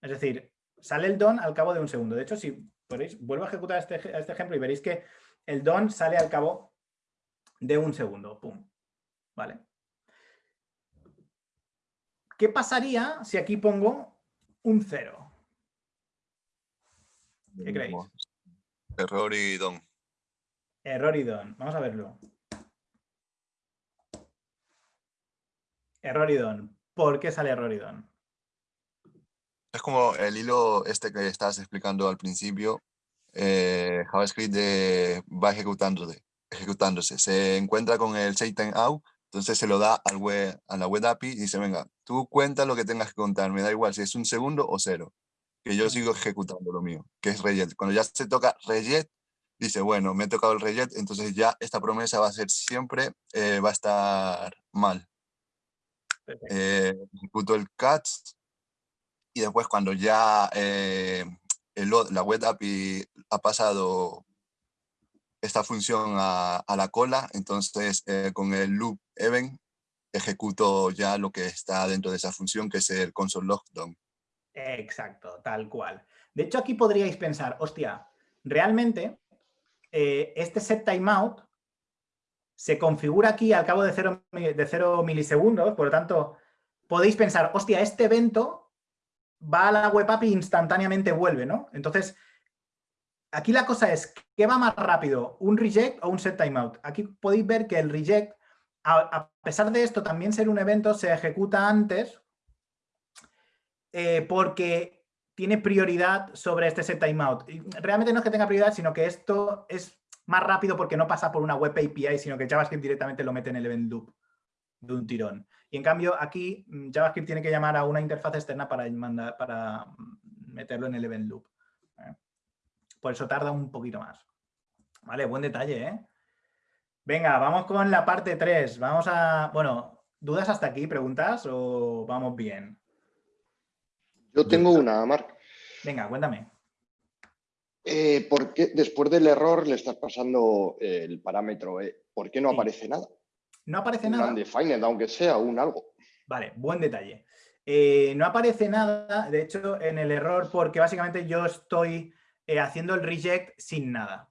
Es decir, sale el don al cabo de un segundo. De hecho, si podéis, vuelvo a ejecutar este, este ejemplo y veréis que el don sale al cabo de un segundo. Pum. ¿Vale? ¿Qué pasaría si aquí pongo un cero? ¿Qué creéis? Error y don. Error y don. Vamos a verlo. Error y don. ¿Por qué sale error y don? Es como el hilo este que estabas explicando al principio. Eh, JavaScript va ejecutándose, ejecutándose. Se encuentra con el Satan out, entonces se lo da al web, a la web API y dice, venga, tú cuenta lo que tengas que contar, me da igual si es un segundo o cero, que yo sigo ejecutando lo mío, que es rejet. Cuando ya se toca rejet, dice, bueno, me ha tocado el rejet, entonces ya esta promesa va a ser siempre, eh, va a estar mal. Eh, ejecuto el catch y después cuando ya eh, la web API ha pasado esta función a, la cola, entonces con el loop event ejecuto ya lo que está dentro de esa función, que es el console lockdown. Exacto, tal cual. De hecho, aquí podríais pensar, hostia, realmente eh, este set timeout se configura aquí al cabo de 0 de milisegundos, por lo tanto, podéis pensar, hostia, este evento va a la web API y instantáneamente vuelve, ¿no? Entonces, aquí la cosa es, ¿qué va más rápido? ¿Un reject o un set timeout? Aquí podéis ver que el reject, a, pesar de esto también ser un evento, se ejecuta antes eh, porque tiene prioridad sobre este set timeout. Realmente no es que tenga prioridad, sino que esto es más rápido porque no pasa por una web API, sino que JavaScript directamente lo mete en el event loop de un tirón. Y en cambio aquí mm, JavaScript tiene que llamar a una interfaz externa para, mm, meterlo en el event loop. ¿Eh? Por eso tarda un poquito más. Vale, buen detalle, ¿eh? Venga, vamos con la parte 3. Vamos a... Bueno, ¿dudas hasta aquí? ¿Preguntas o vamos bien? Yo tengo una, Marc. Venga, cuéntame. Eh, ¿por qué después del error le estás pasando el parámetro E? ¿Por qué no aparece nada? No aparece un nada. Undefined, aunque sea un algo. Vale, buen detalle. Eh, no aparece nada, de hecho, en el error, porque básicamente yo estoy eh, haciendo el reject sin nada.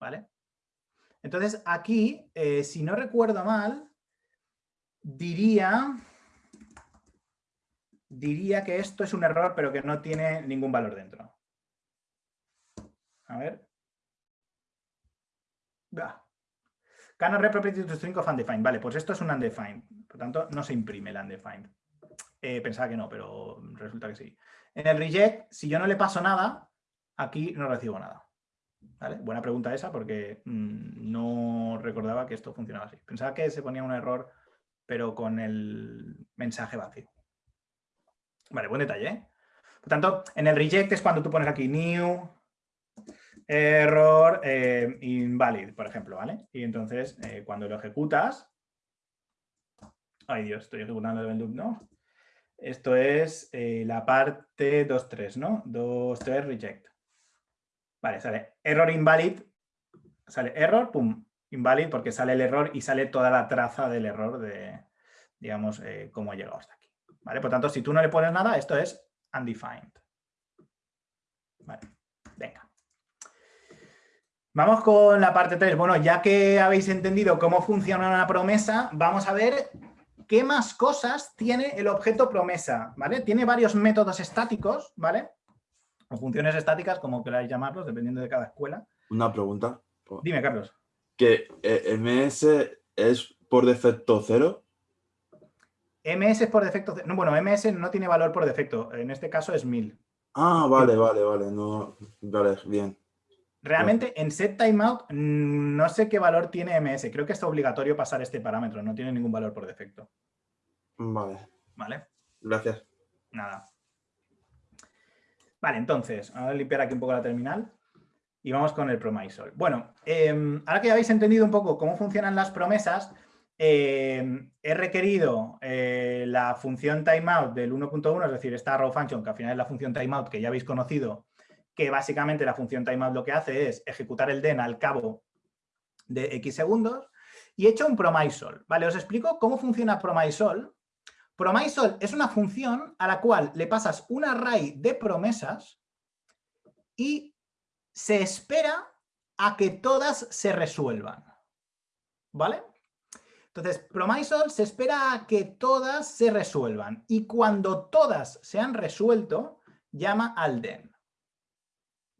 ¿Vale? Entonces, aquí, si no recuerdo mal, diría diría que esto es un error, pero que no tiene ningún valor dentro. A ver. Cannot repropriety to string of undefined. Vale, pues esto es un undefined. Por tanto, no se imprime el undefined. Eh, pensaba que no, pero resulta que sí. En el reject, si yo no le paso nada, aquí no recibo nada. ¿Vale? Buena pregunta esa porque mm, no recordaba que esto funcionaba así. Pensaba que se ponía un error, pero con el mensaje vacío. Vale, buen detalle. ¿eh? Por tanto, en el reject es cuando tú pones aquí new, error, eh, invalid, por ejemplo, ¿vale? Y entonces, eh, cuando lo ejecutas... Ay, Dios, estoy ejecutando el loop, ¿no? Esto es la parte 2.3, ¿no? 2.3 reject. Vale, sale error invalid, sale error, pum, invalid, porque sale el error y sale toda la traza del error de, digamos, cómo ha llegado hasta aquí. ¿Vale? Por tanto, si tú no le pones nada, esto es undefined. Vale, venga. Vamos con la parte 3. Bueno, ya que habéis entendido cómo funciona una promesa, vamos a ver qué más cosas tiene el objeto promesa, ¿vale? Tiene varios métodos estáticos, ¿vale? O funciones estáticas, como queráis llamarlos, dependiendo de cada escuela. Una pregunta. Dime, Carlos. ¿Que eh, MS es por defecto cero? MS es por defecto... No, bueno, MS no tiene valor por defecto. En este caso es 1000. Ah, vale, vale, vale. No, vale, bien. Realmente en set timeout no sé qué valor tiene MS. Creo que es obligatorio pasar este parámetro. No tiene ningún valor por defecto. Vale. Vale. Gracias. Nada. Vale, entonces, vamos a limpiar aquí un poco la terminal y vamos con el promisol. Bueno, em, ahora que ya habéis entendido un poco cómo funcionan las promesas, em, he requerido eh, la función timeout del 1.1, es decir, esta row function, que al final es la función timeout que ya habéis conocido, que básicamente la función timeout lo que hace es ejecutar el den al cabo de X segundos, y he hecho un promisol. Vale, os explico cómo funciona promisol. Promisol es una función a la cual le pasas un array de promesas y se espera a que todas se resuelvan. ¿Vale? Entonces, promisol se espera a que todas se resuelvan y cuando todas se han resuelto, llama al den.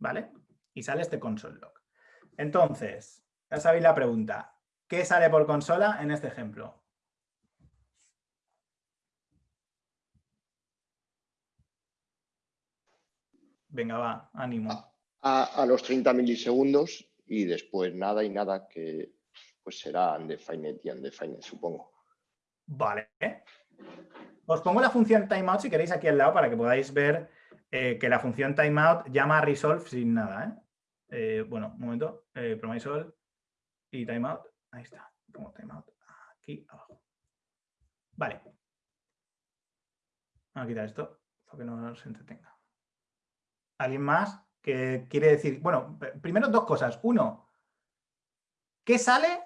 ¿vale? Y sale este console log. Entonces, ya sabéis la pregunta. ¿Qué sale por consola en este ejemplo? Venga, va, ánimo. A, los 30 milisegundos y después nada y nada que pues será undefined y undefined, supongo. Vale. Os pongo la función timeout si queréis aquí al lado para que podáis ver eh, que la función timeout llama a resolve sin nada. ¿eh? Eh, bueno, un momento, promisol y timeout. Ahí está, como timeout aquí abajo. Vale. Vamos a quitar esto para que no se entretenga. ¿Alguien más que quiere decir? Bueno, primero dos cosas. Uno, ¿qué sale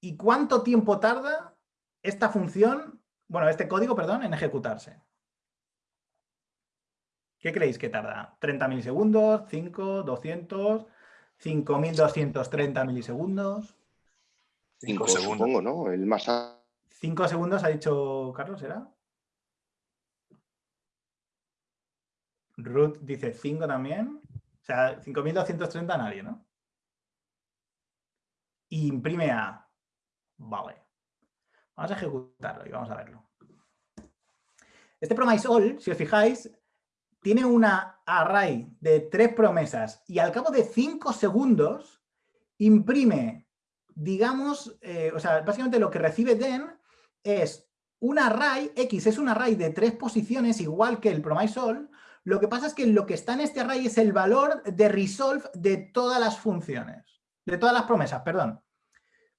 y cuánto tiempo tarda esta función, bueno, este código, perdón, en ejecutarse? ¿Qué creéis que tarda? ¿30 milisegundos? ¿5? ¿200? ¿5.230 milisegundos? 5 segundos, supongo, ¿no? El más... 5 segundos ha dicho Carlos, ¿era? Ruth dice 5 también. O sea, 5.230 nadie, ¿no? imprime A. Vale. Vamos a ejecutarlo y vamos a verlo. Este promise all, si os fijáis, tiene una array de tres promesas y al cabo de cinco segundos imprime, digamos, eh, o sea, básicamente lo que recibe den es un array, X es un array de tres posiciones igual que el promise all, lo que pasa es que lo que está en este array es el valor de resolve de todas las funciones, de todas las promesas, perdón.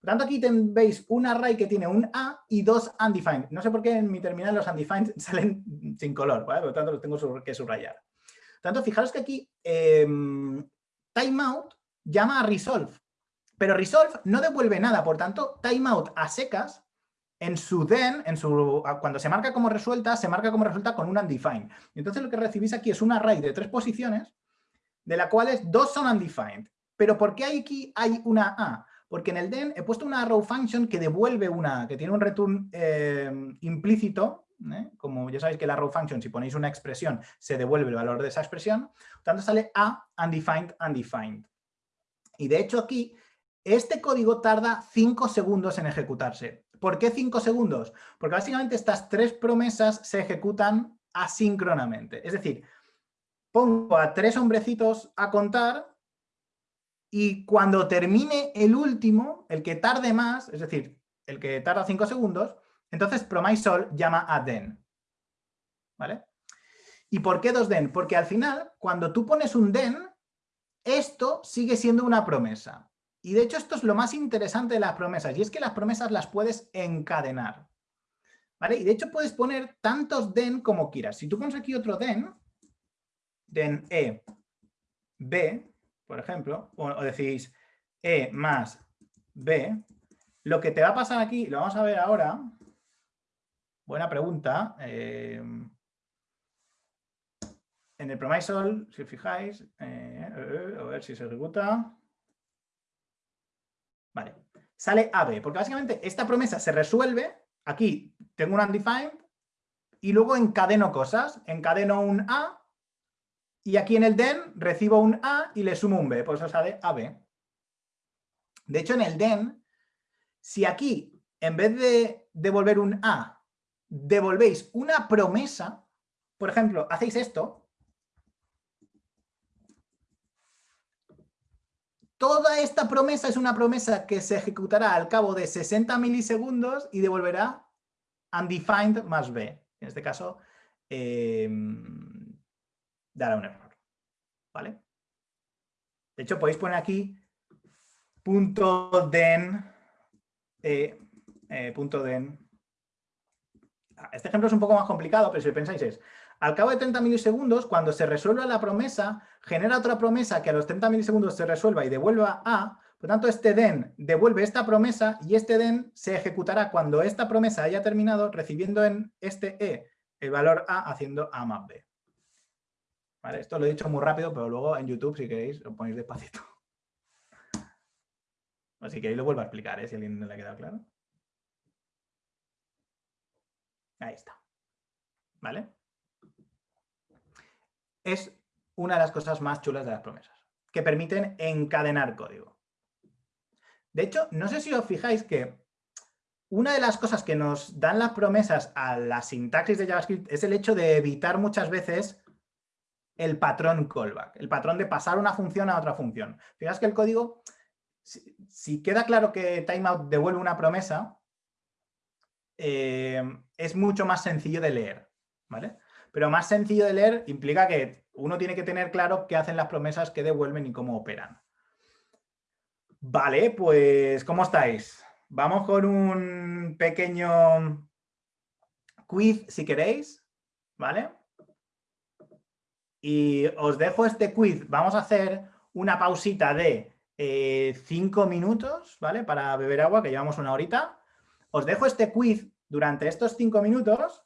Por tanto, aquí veis un array que tiene un A y dos undefined. No sé por qué en mi terminal los undefined salen sin color, por lo tanto los tengo que subrayar. Por tanto, fijaros que aquí em, timeout llama a resolve, pero resolve no devuelve nada, por tanto, timeout a secas en su then, en su, cuando se marca como resuelta, se marca como resuelta con un undefined. Entonces lo que recibís aquí es un array de tres posiciones, de las cuales dos son undefined. Pero ¿por qué aquí hay una A? porque en el den he puesto una row function que devuelve una, que tiene un return eh, implícito, ¿eh? como ya sabéis que la row function, si ponéis una expresión, se devuelve el valor de esa expresión, por tanto sale a undefined undefined. Y de hecho aquí, este código tarda 5 segundos en ejecutarse. ¿Por qué 5 segundos? Porque básicamente estas tres promesas se ejecutan asíncronamente. Es decir, pongo a tres hombrecitos a contar y cuando termine el último, el que tarde más, es decir, el que tarda 5 segundos, entonces promisol llama a den. ¿Vale? ¿Y por qué dos den? Porque al final, cuando tú pones un den, esto sigue siendo una promesa. Y de hecho esto es lo más interesante de las promesas, y es que las promesas las puedes encadenar. ¿Vale? Y de hecho puedes poner tantos den como quieras. Si tú pones aquí otro den, den E, B, por ejemplo, o, decís E más B, lo que te va a pasar aquí, lo vamos a ver ahora, buena pregunta, eh, en el promisol, si os fijáis, eh, a ver si se ejecuta, Vale, sale AB, porque básicamente esta promesa se resuelve, aquí tengo un undefined, y luego encadeno cosas, encadeno un A, y aquí en el den recibo un A y le sumo un B, por eso sale AB. De hecho, en el den, si aquí, en vez de devolver un A, devolvéis una promesa, por ejemplo, hacéis esto, toda esta promesa es una promesa que se ejecutará al cabo de 60 milisegundos y devolverá undefined más b. En este caso, em, dará un error. ¿Vale? De hecho, podéis poner aquí punto den, eh, eh, punto den. Ah, este ejemplo es un poco más complicado, pero si pensáis es, al cabo de 30 milisegundos, cuando se resuelva la promesa, genera otra promesa que a los 30 milisegundos se resuelva y devuelva A, por tanto este den devuelve esta promesa y este den se ejecutará cuando esta promesa haya terminado recibiendo en este E el valor A haciendo A más B. Esto lo he dicho muy rápido, pero luego en YouTube, si queréis, lo ponéis despacito. Así que ahí lo vuelvo a explicar, ¿eh? si a alguien no le ha quedado claro. Ahí está. ¿Vale? Es una de las cosas más chulas de las promesas, que permiten encadenar código. De hecho, no sé si os fijáis que una de las cosas que nos dan las promesas a la sintaxis de JavaScript es el hecho de evitar muchas veces el patrón callback, el patrón de pasar una función a otra función. Fijaos que el código si, queda claro que timeout devuelve una promesa, eh, es mucho más sencillo de leer, ¿vale? Pero más sencillo de leer implica que uno tiene que tener claro qué hacen las promesas, qué devuelven y cómo operan. Vale, pues ¿cómo estáis? Vamos con un pequeño quiz si queréis, ¿vale? Y os dejo este quiz. Vamos a hacer una pausita de eh, cinco minutos, ¿vale? Para beber agua, que llevamos una horita. Os dejo este quiz durante estos cinco minutos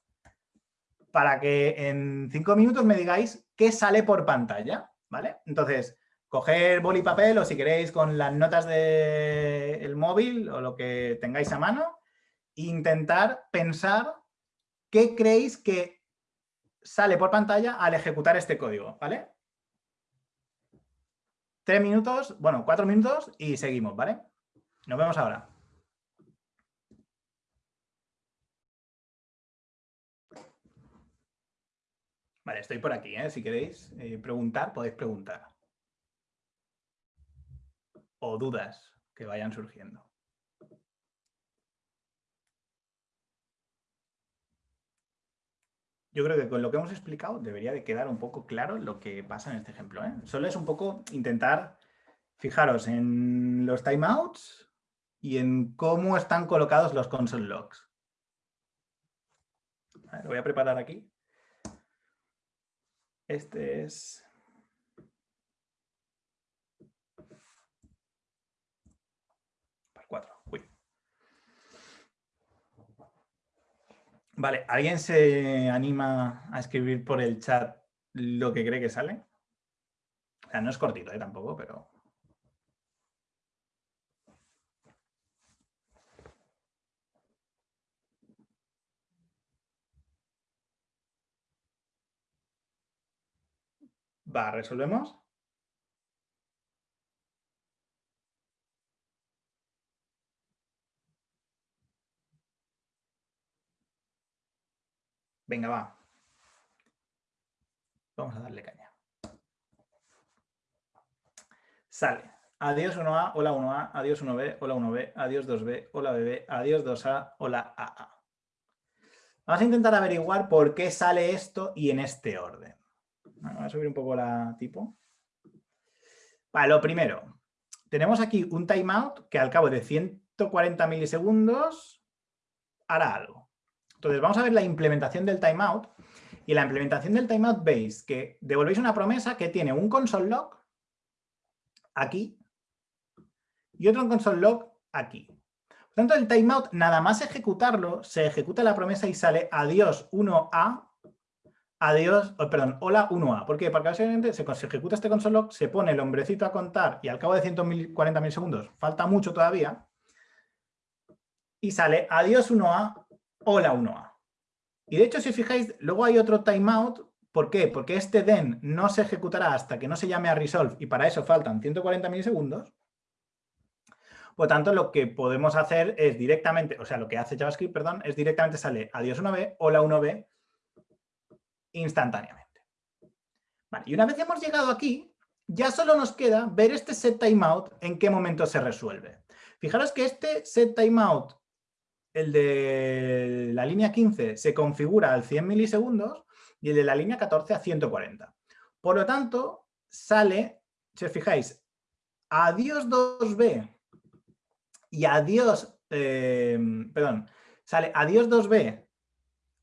para que en cinco minutos me digáis qué sale por pantalla, ¿vale? Entonces, coger boli y papel o si queréis con las notas del móvil o lo que tengáis a mano e intentar pensar qué creéis que sale por pantalla al ejecutar este código, ¿vale? Tres minutos, bueno, cuatro minutos y seguimos, ¿vale? Nos vemos ahora. Vale, estoy por aquí, ¿eh? Si queréis eh, preguntar, podéis preguntar. O dudas que vayan surgiendo. yo creo que con lo que hemos explicado debería de quedar un poco claro lo que pasa en este ejemplo. ¿eh? Solo es un poco intentar fijaros en los timeouts y en cómo están colocados los console logs. lo voy a preparar aquí. Este es... Para 4. Vale, ¿alguien se anima a escribir por el chat lo que cree que sale? O sea, no es cortito ¿eh? tampoco, pero... Va, resolvemos. Venga, va. Vamos a darle caña. Sale. Adiós 1A, hola 1A, adiós 1B, hola 1B, adiós 2B, hola BB, adiós 2A, hola AA. Vamos a intentar averiguar por qué sale esto y en este orden. Vamos a subir un poco la tipo. Vale, lo primero. Tenemos aquí un timeout que al cabo de 140 milisegundos hará algo. Entonces vamos a ver la implementación del timeout. Y la implementación del timeout veis que devolvéis una promesa que tiene un console log aquí y otro console log aquí. Por tanto, el timeout, nada más ejecutarlo, se ejecuta la promesa y sale adiós 1A, adiós, perdón, hola 1A. ¿Por qué? Porque básicamente se, se ejecuta este console log, se pone el hombrecito a contar y al cabo de 140.000 segundos, falta mucho todavía, y sale adiós 1A, hola 1A. Y de hecho, si os fijáis, luego hay otro timeout. ¿Por qué? Porque este den no se ejecutará hasta que no se llame a resolve y para eso faltan 140 milisegundos. Por tanto, lo que podemos hacer es directamente, o sea, lo que hace JavaScript, perdón, es directamente sale adiós 1B, hola 1B, instantáneamente. y una vez hemos llegado aquí, ya solo nos queda ver este set timeout en qué momento se resuelve. Fijaros que este set timeout, el de la línea 15, se configura al 100 milisegundos y el de la línea 14 a 140. Por lo tanto, sale, si os fijáis, adiós 2B y adiós, eh, perdón, sale adiós 2B,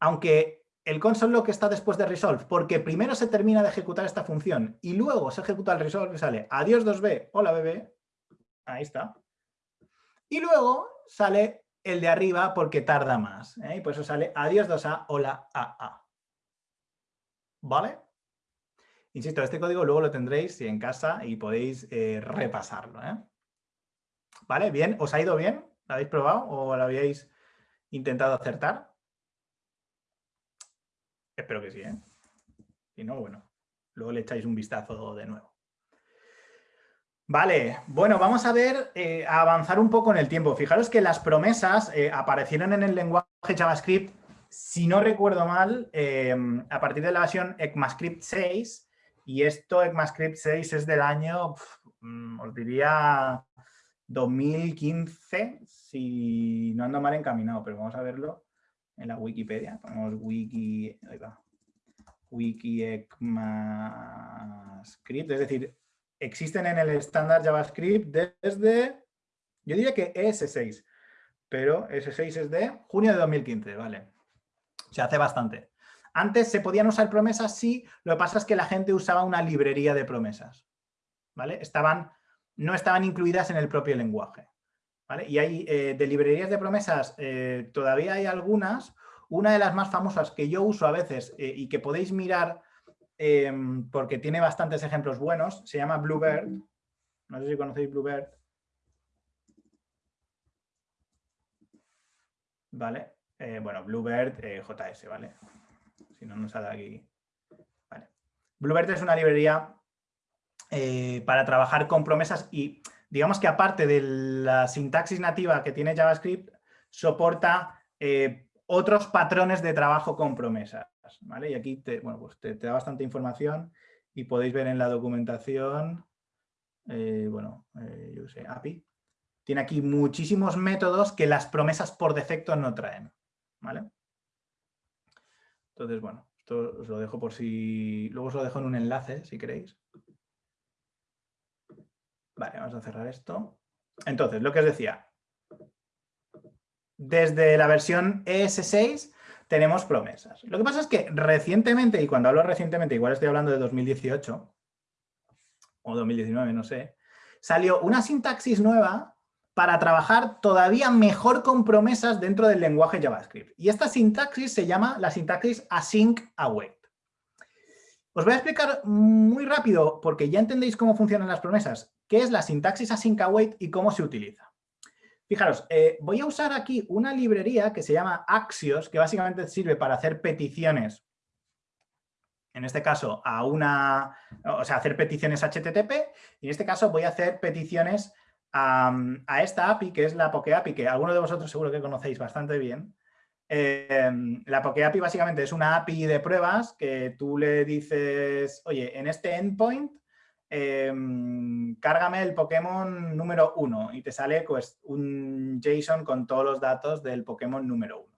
aunque el console log está después de resolve, porque primero se termina de ejecutar esta función y luego se ejecuta el resolve y sale adiós 2b, hola bebé, ahí está. Y luego sale el de arriba porque tarda más, ¿eh? y por eso sale adiós 2a, hola AA. ¿Vale? Insisto, este código luego lo tendréis en casa y podéis eh, repasarlo. ¿eh? ¿Vale? Bien, ¿os ha ido bien? ¿Lo habéis probado o lo habíais intentado acertar? Espero que sí, ¿eh? Si no, bueno, luego le echáis un vistazo de nuevo. Vale, bueno, vamos a ver, eh, a avanzar un poco en el tiempo. Fijaros que las promesas eh, aparecieron en el lenguaje JavaScript, si no recuerdo mal, eh, a partir de la versión ECMAScript 6, y esto ECMAScript 6 es del año, mm, os diría 2015, si no ando mal encaminado, pero vamos a verlo en la Wikipedia. Ponemos wiki, wiki ECMAScript, es decir, existen en el estándar JavaScript desde, yo diría que ES6, pero ES6 es de junio de 2015, ¿vale? Se hace bastante. Antes se podían usar promesas, sí, lo que pasa es que la gente usaba una librería de promesas, ¿vale? Estaban, no estaban incluidas en el propio lenguaje. Y hay eh, de librerías de promesas, eh, todavía hay algunas. Una de las más famosas que yo uso a veces eh, y que podéis mirar em, porque tiene bastantes ejemplos buenos, se llama Bluebird. No sé si conocéis Bluebird. Vale. bueno, Bluebird JS, ¿vale? Si no nos sale aquí. Vale. Bluebird es una librería para trabajar con promesas y digamos que aparte de la sintaxis nativa que tiene JavaScript, soporta eh, otros patrones de trabajo con promesas. ¿vale? Y aquí te, bueno, pues te, da bastante información y podéis ver en la documentación, eh, bueno, eh, yo sé, API. Tiene aquí muchísimos métodos que las promesas por defecto no traen. ¿vale? Entonces, bueno, esto os lo dejo por si... Luego os lo dejo en un enlace, si queréis. Vale, vamos a cerrar esto. Entonces, lo que os decía. Desde la versión ES6 tenemos promesas. Lo que pasa es que recientemente, y cuando hablo recientemente, igual estoy hablando de 2018 o 2019, no sé, salió una sintaxis nueva para trabajar todavía mejor con promesas dentro del lenguaje JavaScript. Y esta sintaxis se llama la sintaxis async await. Os voy a explicar muy rápido, porque ya entendéis cómo funcionan las promesas, qué es la sintaxis async await y cómo se utiliza. Fijaros, eh, voy a usar aquí una librería que se llama Axios, que básicamente sirve para hacer peticiones, en este caso a una, o sea, hacer peticiones HTTP, y en este caso voy a hacer peticiones a, esta API, que es la Poke API, que algunos de vosotros seguro que conocéis bastante bien, Em, la Poke API básicamente es una API de pruebas que tú le dices, oye, en este endpoint, em, cárgame el Pokémon número 1 y te sale pues, un JSON con todos los datos del Pokémon número 1.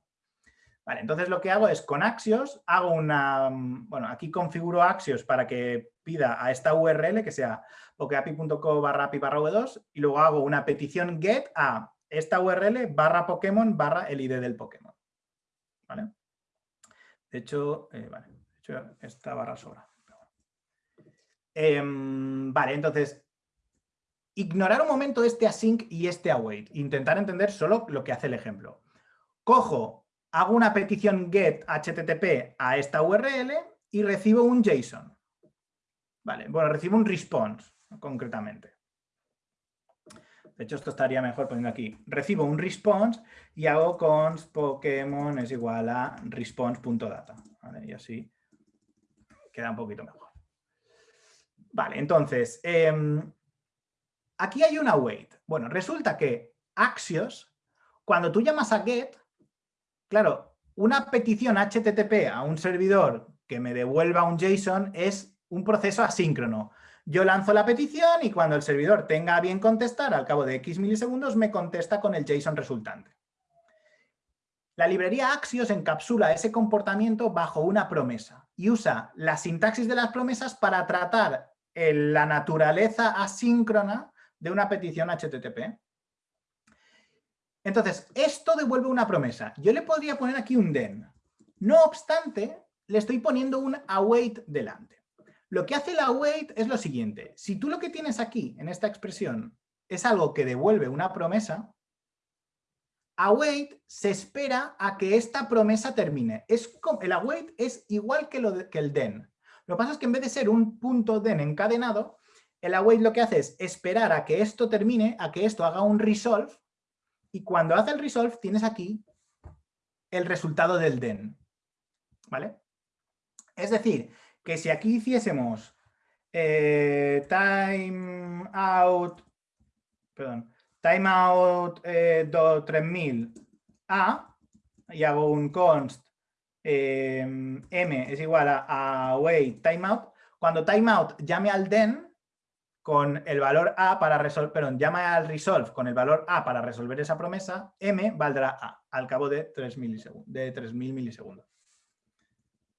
Vale, entonces lo que hago es con Axios, hago una, bueno, aquí configuro Axios para que pida a esta URL que sea pokeapi.co barra api barra v2 y luego hago una petición get a esta URL barra Pokémon barra el ID del Pokémon. De hecho, eh, vale, de hecho esta barra sobra. Em, vale, entonces, ignorar un momento este async y este await. Intentar entender solo lo que hace el ejemplo. Cojo, hago una petición get HTTP a esta URL y recibo un JSON. Vale, bueno, recibo un response, concretamente. De hecho, esto estaría mejor poniendo aquí. Recibo un response y hago const Pokémon es igual a response.data. Y así queda un poquito mejor. Vale, entonces, em, aquí hay una wait. Bueno, resulta que Axios, cuando tú llamas a get, claro, una petición HTTP a un servidor que me devuelva un JSON es un proceso asíncrono. Yo lanzo la petición y cuando el servidor tenga bien contestar, al cabo de X milisegundos, me contesta con el JSON resultante. La librería Axios encapsula ese comportamiento bajo una promesa y usa la sintaxis de las promesas para tratar la naturaleza asíncrona de una petición HTTP. Entonces, esto devuelve una promesa. Yo le podría poner aquí un den. No obstante, le estoy poniendo un await delante. Lo que hace el await es lo siguiente. Si tú lo que tienes aquí, en esta expresión, es algo que devuelve una promesa, await se espera a que esta promesa termine. Es, el await es igual que, lo que el den. Lo que pasa es que en vez de ser un punto den encadenado, el await lo que hace es esperar a que esto termine, a que esto haga un resolve, y cuando hace el resolve tienes aquí el resultado del den. ¿Vale? Es decir, que si aquí hiciésemos eh, perdón, timeout eh, 3000 a y hago un const eh, m es igual a, a wait timeout, cuando timeout llame al den con el valor a para resolver, perdón, llama al resolve con el valor a para resolver esa promesa, m valdrá a al cabo de 3 milisegundos, de 3000 milisegundos.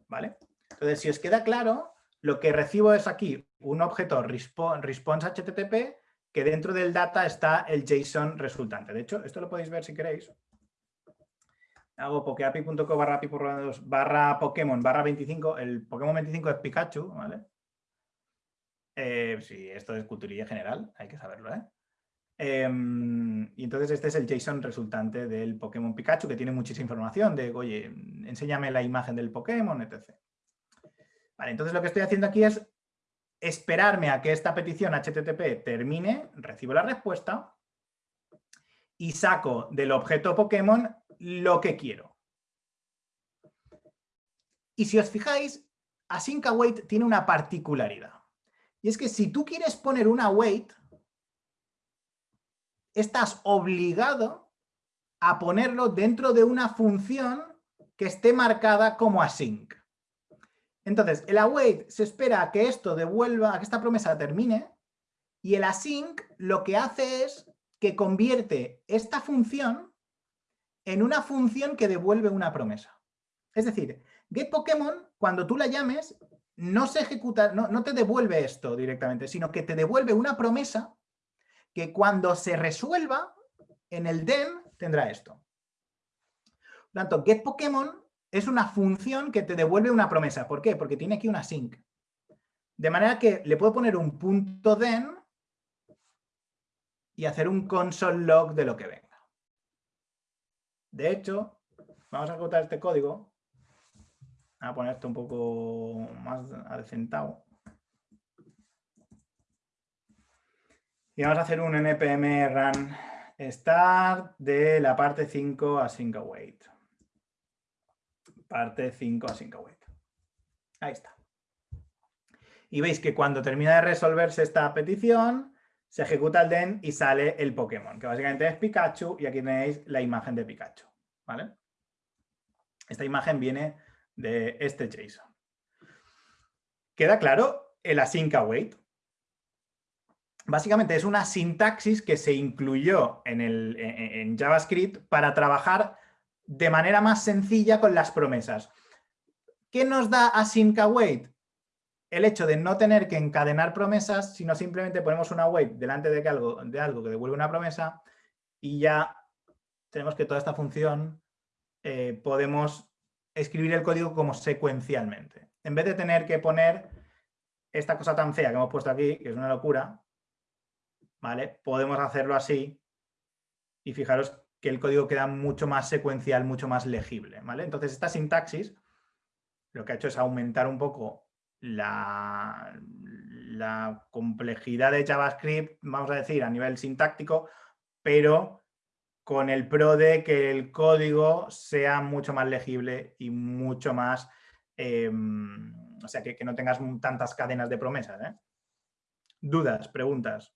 ¿Vale? Entonces, si os queda claro, lo que recibo es aquí un objeto response HTTP que dentro del data está el JSON resultante. De hecho, esto lo podéis ver si queréis. Hago pokeapi.co barra barra Pokémon barra 25. El Pokémon 25 es Pikachu, ¿vale? Eh, sí, esto es culturilla general, hay que saberlo, ¿eh? Em, y entonces este es el JSON resultante del Pokémon Pikachu, que tiene muchísima información de, oye, enséñame la imagen del Pokémon, etc. Vale, entonces lo que estoy haciendo aquí es esperarme a que esta petición HTTP termine, recibo la respuesta y saco del objeto Pokémon lo que quiero. Y si os fijáis, async await tiene una particularidad. Y es que si tú quieres poner una await, estás obligado a ponerlo dentro de una función que esté marcada como async. Entonces, el await se espera a que esto devuelva, a que esta promesa termine, y el async lo que hace es que convierte esta función en una función que devuelve una promesa. Es decir, getPokémon, cuando tú la llames, no se ejecuta, no, no te devuelve esto directamente, sino que te devuelve una promesa que cuando se resuelva en el den tendrá esto. Por tanto, getPokémon es una función que te devuelve una promesa. ¿Por qué? Porque tiene aquí una sync. De manera que le puedo poner un punto den y hacer un console log de lo que venga. De hecho, vamos a ejecutar este código. A poner esto un poco más adecentado. Y vamos a hacer un npm run start de la parte 5 a sync await parte 5 a 5 await. Ahí está. Y veis que cuando termina de resolverse esta petición, se ejecuta el den y sale el Pokémon, que básicamente es Pikachu y aquí tenéis la imagen de Pikachu. ¿vale? Esta imagen viene de este JSON. ¿Queda claro el async await? Básicamente es una sintaxis que se incluyó en, el, JavaScript para trabajar de manera más sencilla con las promesas. ¿Qué nos da async await? El hecho de no tener que encadenar promesas, sino simplemente ponemos una await delante de, algo, de algo que devuelve una promesa y ya tenemos que toda esta función eh, podemos escribir el código como secuencialmente. En vez de tener que poner esta cosa tan fea que hemos puesto aquí, que es una locura, ¿vale? Podemos hacerlo así y fijaros que el código queda mucho más secuencial, mucho más legible. ¿vale? Entonces esta sintaxis lo que ha hecho es aumentar un poco la, complejidad de JavaScript, vamos a decir, a nivel sintáctico, pero con el pro de que el código sea mucho más legible y mucho más, em, o sea, que, no tengas tantas cadenas de promesas. ¿eh? ¿Dudas? ¿Preguntas?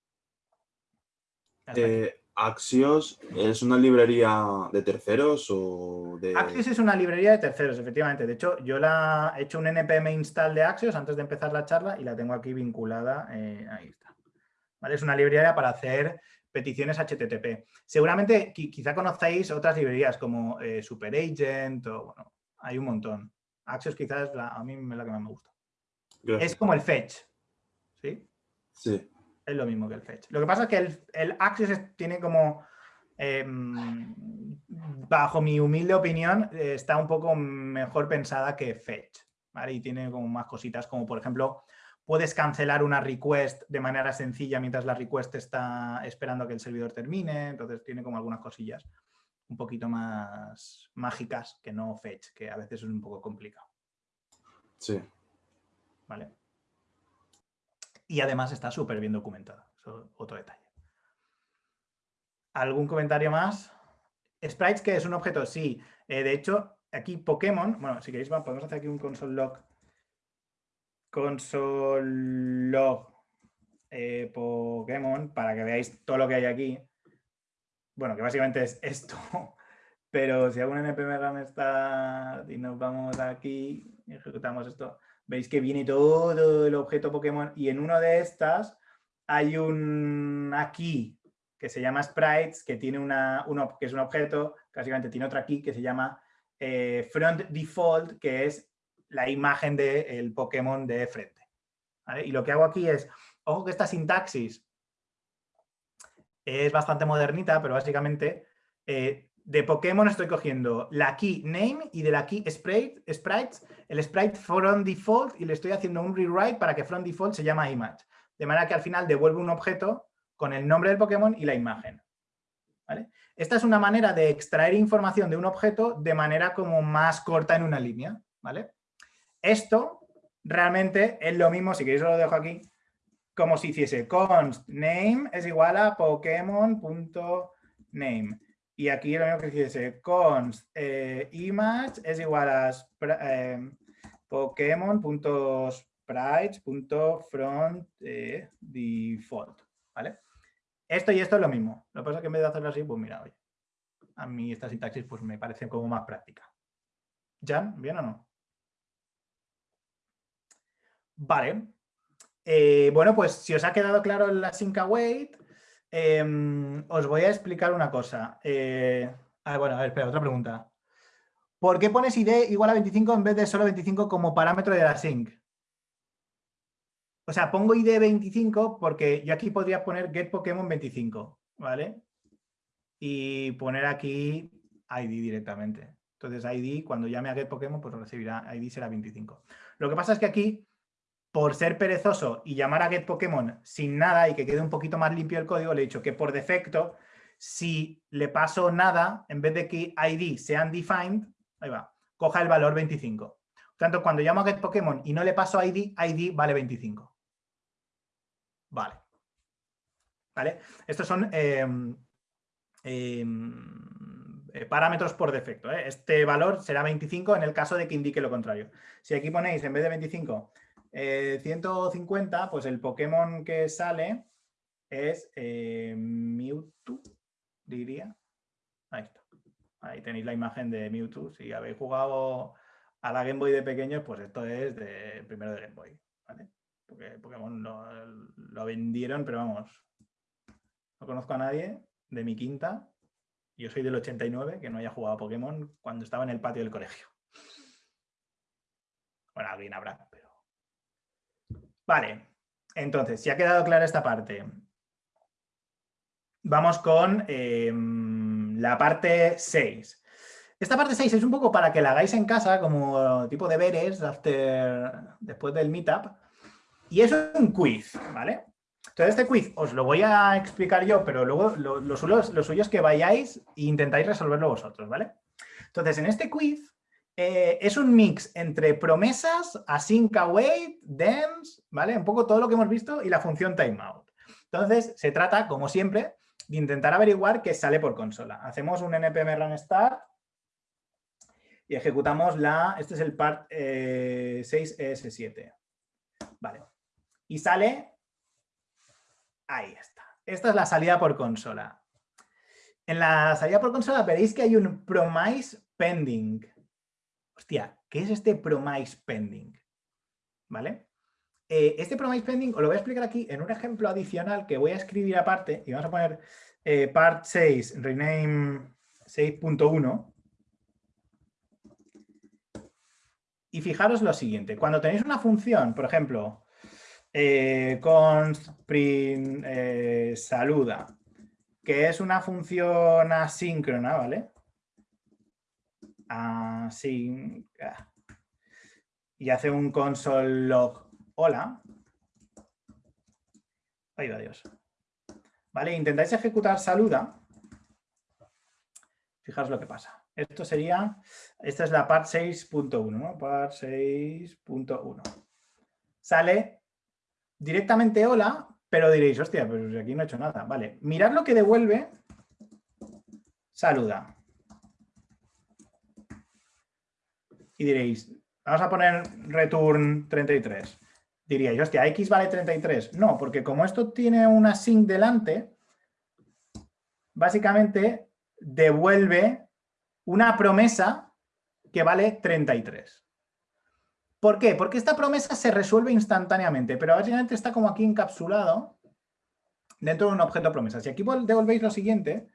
Eh, Axios es una librería de terceros o de... Axios es una librería de terceros, efectivamente. De hecho, yo la he hecho un npm install de Axios antes de empezar la charla y la tengo aquí vinculada. Eh, ahí está. ¿Vale? Es una librería para hacer peticiones HTTP. Seguramente quizá conozcáis otras librerías como eh, SuperAgent o bueno, hay un montón. Axios quizás a mí es la que más me gusta. Es como el fetch, ¿sí? Sí. Es lo mismo que el fetch. Lo que pasa es que el, el Axios tiene como, em, bajo mi humilde opinión, eh, está un poco mejor pensada que fetch, ¿vale? Y tiene como más cositas como, por ejemplo, puedes cancelar una request de manera sencilla mientras la request está esperando a que el servidor termine, entonces tiene como algunas cosillas un poquito más mágicas que no fetch, que a veces es un poco complicado. Sí. ¿Vale? Y además está súper bien documentado, eso otro detalle. ¿Algún comentario más? Sprites, que es un objeto, sí. Eh, de hecho, aquí Pokémon, bueno, si queréis podemos hacer aquí un console log console log eh, Pokémon para que veáis todo lo que hay aquí. Bueno, que básicamente es esto. Pero si un npm está y nos vamos aquí ejecutamos esto, veis que viene todo el objeto Pokémon y en una de estas hay un aquí que se llama sprites, que tiene una, uno, que es un objeto, básicamente tiene otra aquí que se llama eh, front default, que es la imagen del Pokémon de frente. Y lo que hago aquí es, ojo que esta sintaxis es bastante modernita, pero básicamente eh, de Pokémon estoy cogiendo la key name y de la key sprite, sprites, el sprite from default y le estoy haciendo un rewrite para que from default se llama image. De manera que al final devuelve un objeto con el nombre del Pokémon y la imagen. Esta es una manera de extraer información de un objeto de manera como más corta en una línea. ¿vale? Esto realmente es lo mismo, si queréis lo dejo aquí, como si hiciese const name es igual a pokemon.name. Y aquí lo mismo que hiciese const eh, image es igual a pokemon.sprites.front eh, default. ¿Vale? Esto y esto es lo mismo. Lo que pasa es que en vez de hacerlo así, pues mira, oye, a mí esta sintaxis pues me parece como más práctica. ¿Jan? ¿Bien o no? Vale. Eh, bueno, pues si os ha quedado claro la sync await, em, os voy a explicar una cosa. Eh, ah, bueno, a ver, espera, otra pregunta. ¿Por qué pones id igual a 25 en vez de solo 25 como parámetro de la sync? O sea, pongo id 25 porque yo aquí podría poner get Pokémon 25, ¿vale? Y poner aquí id directamente. Entonces id, cuando llame a get Pokémon, pues recibirá, id será 25. Lo que pasa es que aquí por ser perezoso y llamar a getPokémon sin nada y que quede un poquito más limpio el código, le he dicho que por defecto, si le paso nada, en vez de que ID sea undefined, ahí va, coja el valor 25. Por tanto, cuando llamo a getPokémon y no le paso ID, ID vale 25. Vale. ¿Vale? Estos son em, em, eh, parámetros por defecto. ¿eh? Este valor será 25 en el caso de que indique lo contrario. Si aquí ponéis en vez de 25 150, eh, pues el Pokémon que sale es eh, Mewtwo, diría. Ahí está. Ahí tenéis la imagen de Mewtwo. Si habéis jugado a la Game Boy de pequeños, pues esto es de primero de Game Boy. Porque Pokémon lo, vendieron, pero vamos, no conozco a nadie de mi quinta. Yo soy del 89, que no haya jugado a Pokémon cuando estaba en el patio del colegio. Bueno, alguien habrá, Vale, entonces, si ha quedado clara esta parte, vamos con em, la parte 6. Esta parte 6 es un poco para que la hagáis en casa como tipo de deberes after, después del meetup. Y es un quiz, ¿vale? Entonces este quiz os lo voy a explicar yo, pero luego lo, suyo, es que vayáis e intentáis resolverlo vosotros, ¿vale? Entonces en este quiz eh, es un mix entre promesas, async await, dens, ¿vale? Un poco todo lo que hemos visto y la función timeout. Entonces, se trata, como siempre, de intentar averiguar qué sale por consola. Hacemos un npm run start y ejecutamos la, este es el part 6ES7. Eh, vale. Y sale, ahí está. Esta es la salida por consola. En la salida por consola veréis que hay un promise pending. Hostia, ¿qué es este promise pending? ¿Vale? Eh, este promise pending os lo voy a explicar aquí en un ejemplo adicional que voy a escribir aparte y vamos a poner eh, part 6, rename 6.1. Y fijaros lo siguiente, cuando tenéis una función, por ejemplo, eh, const print saluda, que es una función asíncrona, ¿vale? Así, y hace un console log hola. Ahí va Dios. Vale, intentáis ejecutar saluda. Fijaros lo que pasa. Esto sería, esta es la part 6.1, ¿no? Part 6.1. Sale directamente hola, pero diréis, hostia, pero aquí no he hecho nada. Vale, mirad lo que devuelve saluda. Y diréis, vamos a poner return 33. Diríais, hostia, X vale 33. No, porque como esto tiene una sync delante, básicamente devuelve una promesa que vale 33. ¿Por qué? Porque esta promesa se resuelve instantáneamente, pero básicamente está como aquí encapsulado dentro de un objeto promesa. Si aquí devolvéis lo siguiente,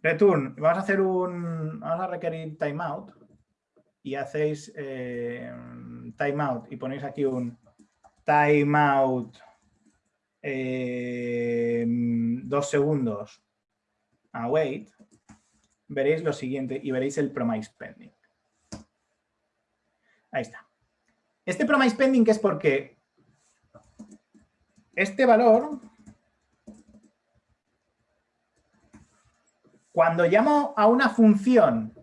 return, vamos a hacer un, vamos a requerir timeout, y hacéis eh, timeout y ponéis aquí un timeout eh, dos segundos await, veréis lo siguiente y veréis el promise pending. Ahí está. Este promise pending es porque este valor, cuando llamo a una función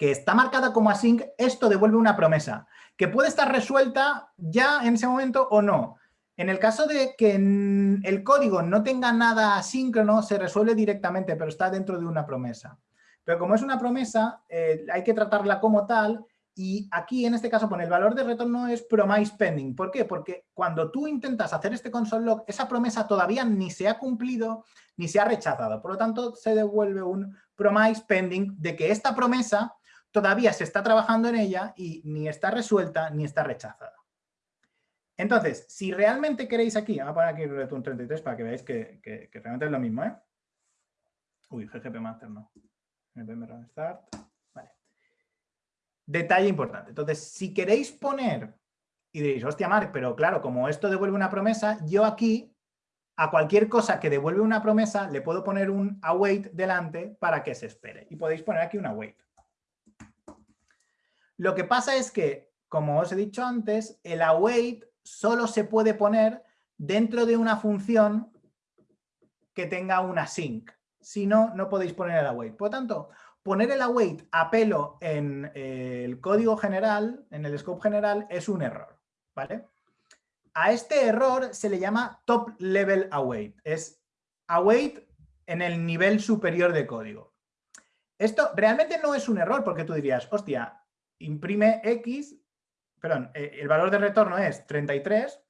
que está marcada como async, esto devuelve una promesa, que puede estar resuelta ya en ese momento o no. En el caso de que el código no tenga nada asíncrono, se resuelve directamente, pero está dentro de una promesa. Pero como es una promesa, eh, hay que tratarla como tal y aquí en este caso pone el valor de retorno es promise pending. ¿Por qué? Porque cuando tú intentas hacer este console log, esa promesa todavía ni se ha cumplido ni se ha rechazado. Por lo tanto, se devuelve un promise pending de que esta promesa todavía se está trabajando en ella y ni está resuelta ni está rechazada. Entonces, si realmente queréis aquí, vamos a poner aquí return 33 para que veáis que, realmente es lo mismo, ¿eh? Uy, GGP Master no. Start. Vale. Detalle importante. Entonces, si queréis poner, y diréis, hostia, Mark, pero claro, como esto devuelve una promesa, yo aquí, a cualquier cosa que devuelve una promesa, le puedo poner un await delante para que se espere. Y podéis poner aquí un await. Lo que pasa es que, como os he dicho antes, el await solo se puede poner dentro de una función que tenga una sync. Si no, no podéis poner el await. Por lo tanto, poner el await a pelo en eh, el código general, en el scope general, es un error. ¿vale? A este error se le llama top level await. Es await en el nivel superior de código. Esto realmente no es un error porque tú dirías, hostia, imprime X, perdón, eh, el valor de retorno es 33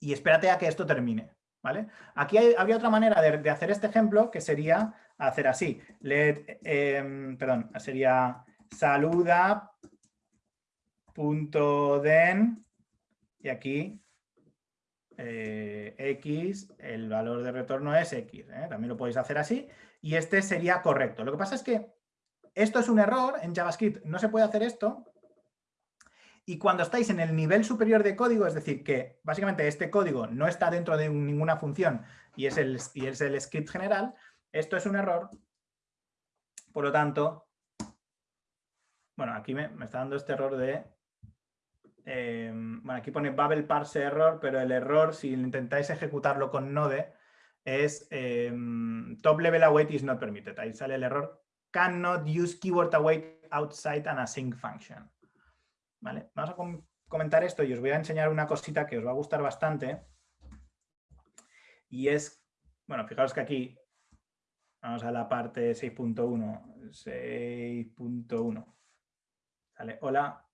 y espérate a que esto termine. ¿Vale? Aquí había otra manera de, hacer este ejemplo que sería hacer así. Let, em, perdón, sería saluda.den y aquí eh, X, el valor de retorno es X. ¿eh? También lo podéis hacer así y este sería correcto. Lo que pasa es que esto es un error, en JavaScript no se puede hacer esto. Y cuando estáis en el nivel superior de código, es decir, que básicamente este código no está dentro de ninguna función y es el, y es el script general, esto es un error. Por lo tanto, bueno, aquí me, está dando este error de... Em, bueno, aquí pone Babel parse error, pero el error, si intentáis ejecutarlo con Node, es em, top level await is not permitted. Ahí sale el error cannot use keyword await outside an async function. ¿Vale? Vamos a comentar esto y os voy a enseñar una cosita que os va a gustar bastante. Y es, bueno, fijaros que aquí, vamos a la parte 6.1, 6.1. Sale, hola.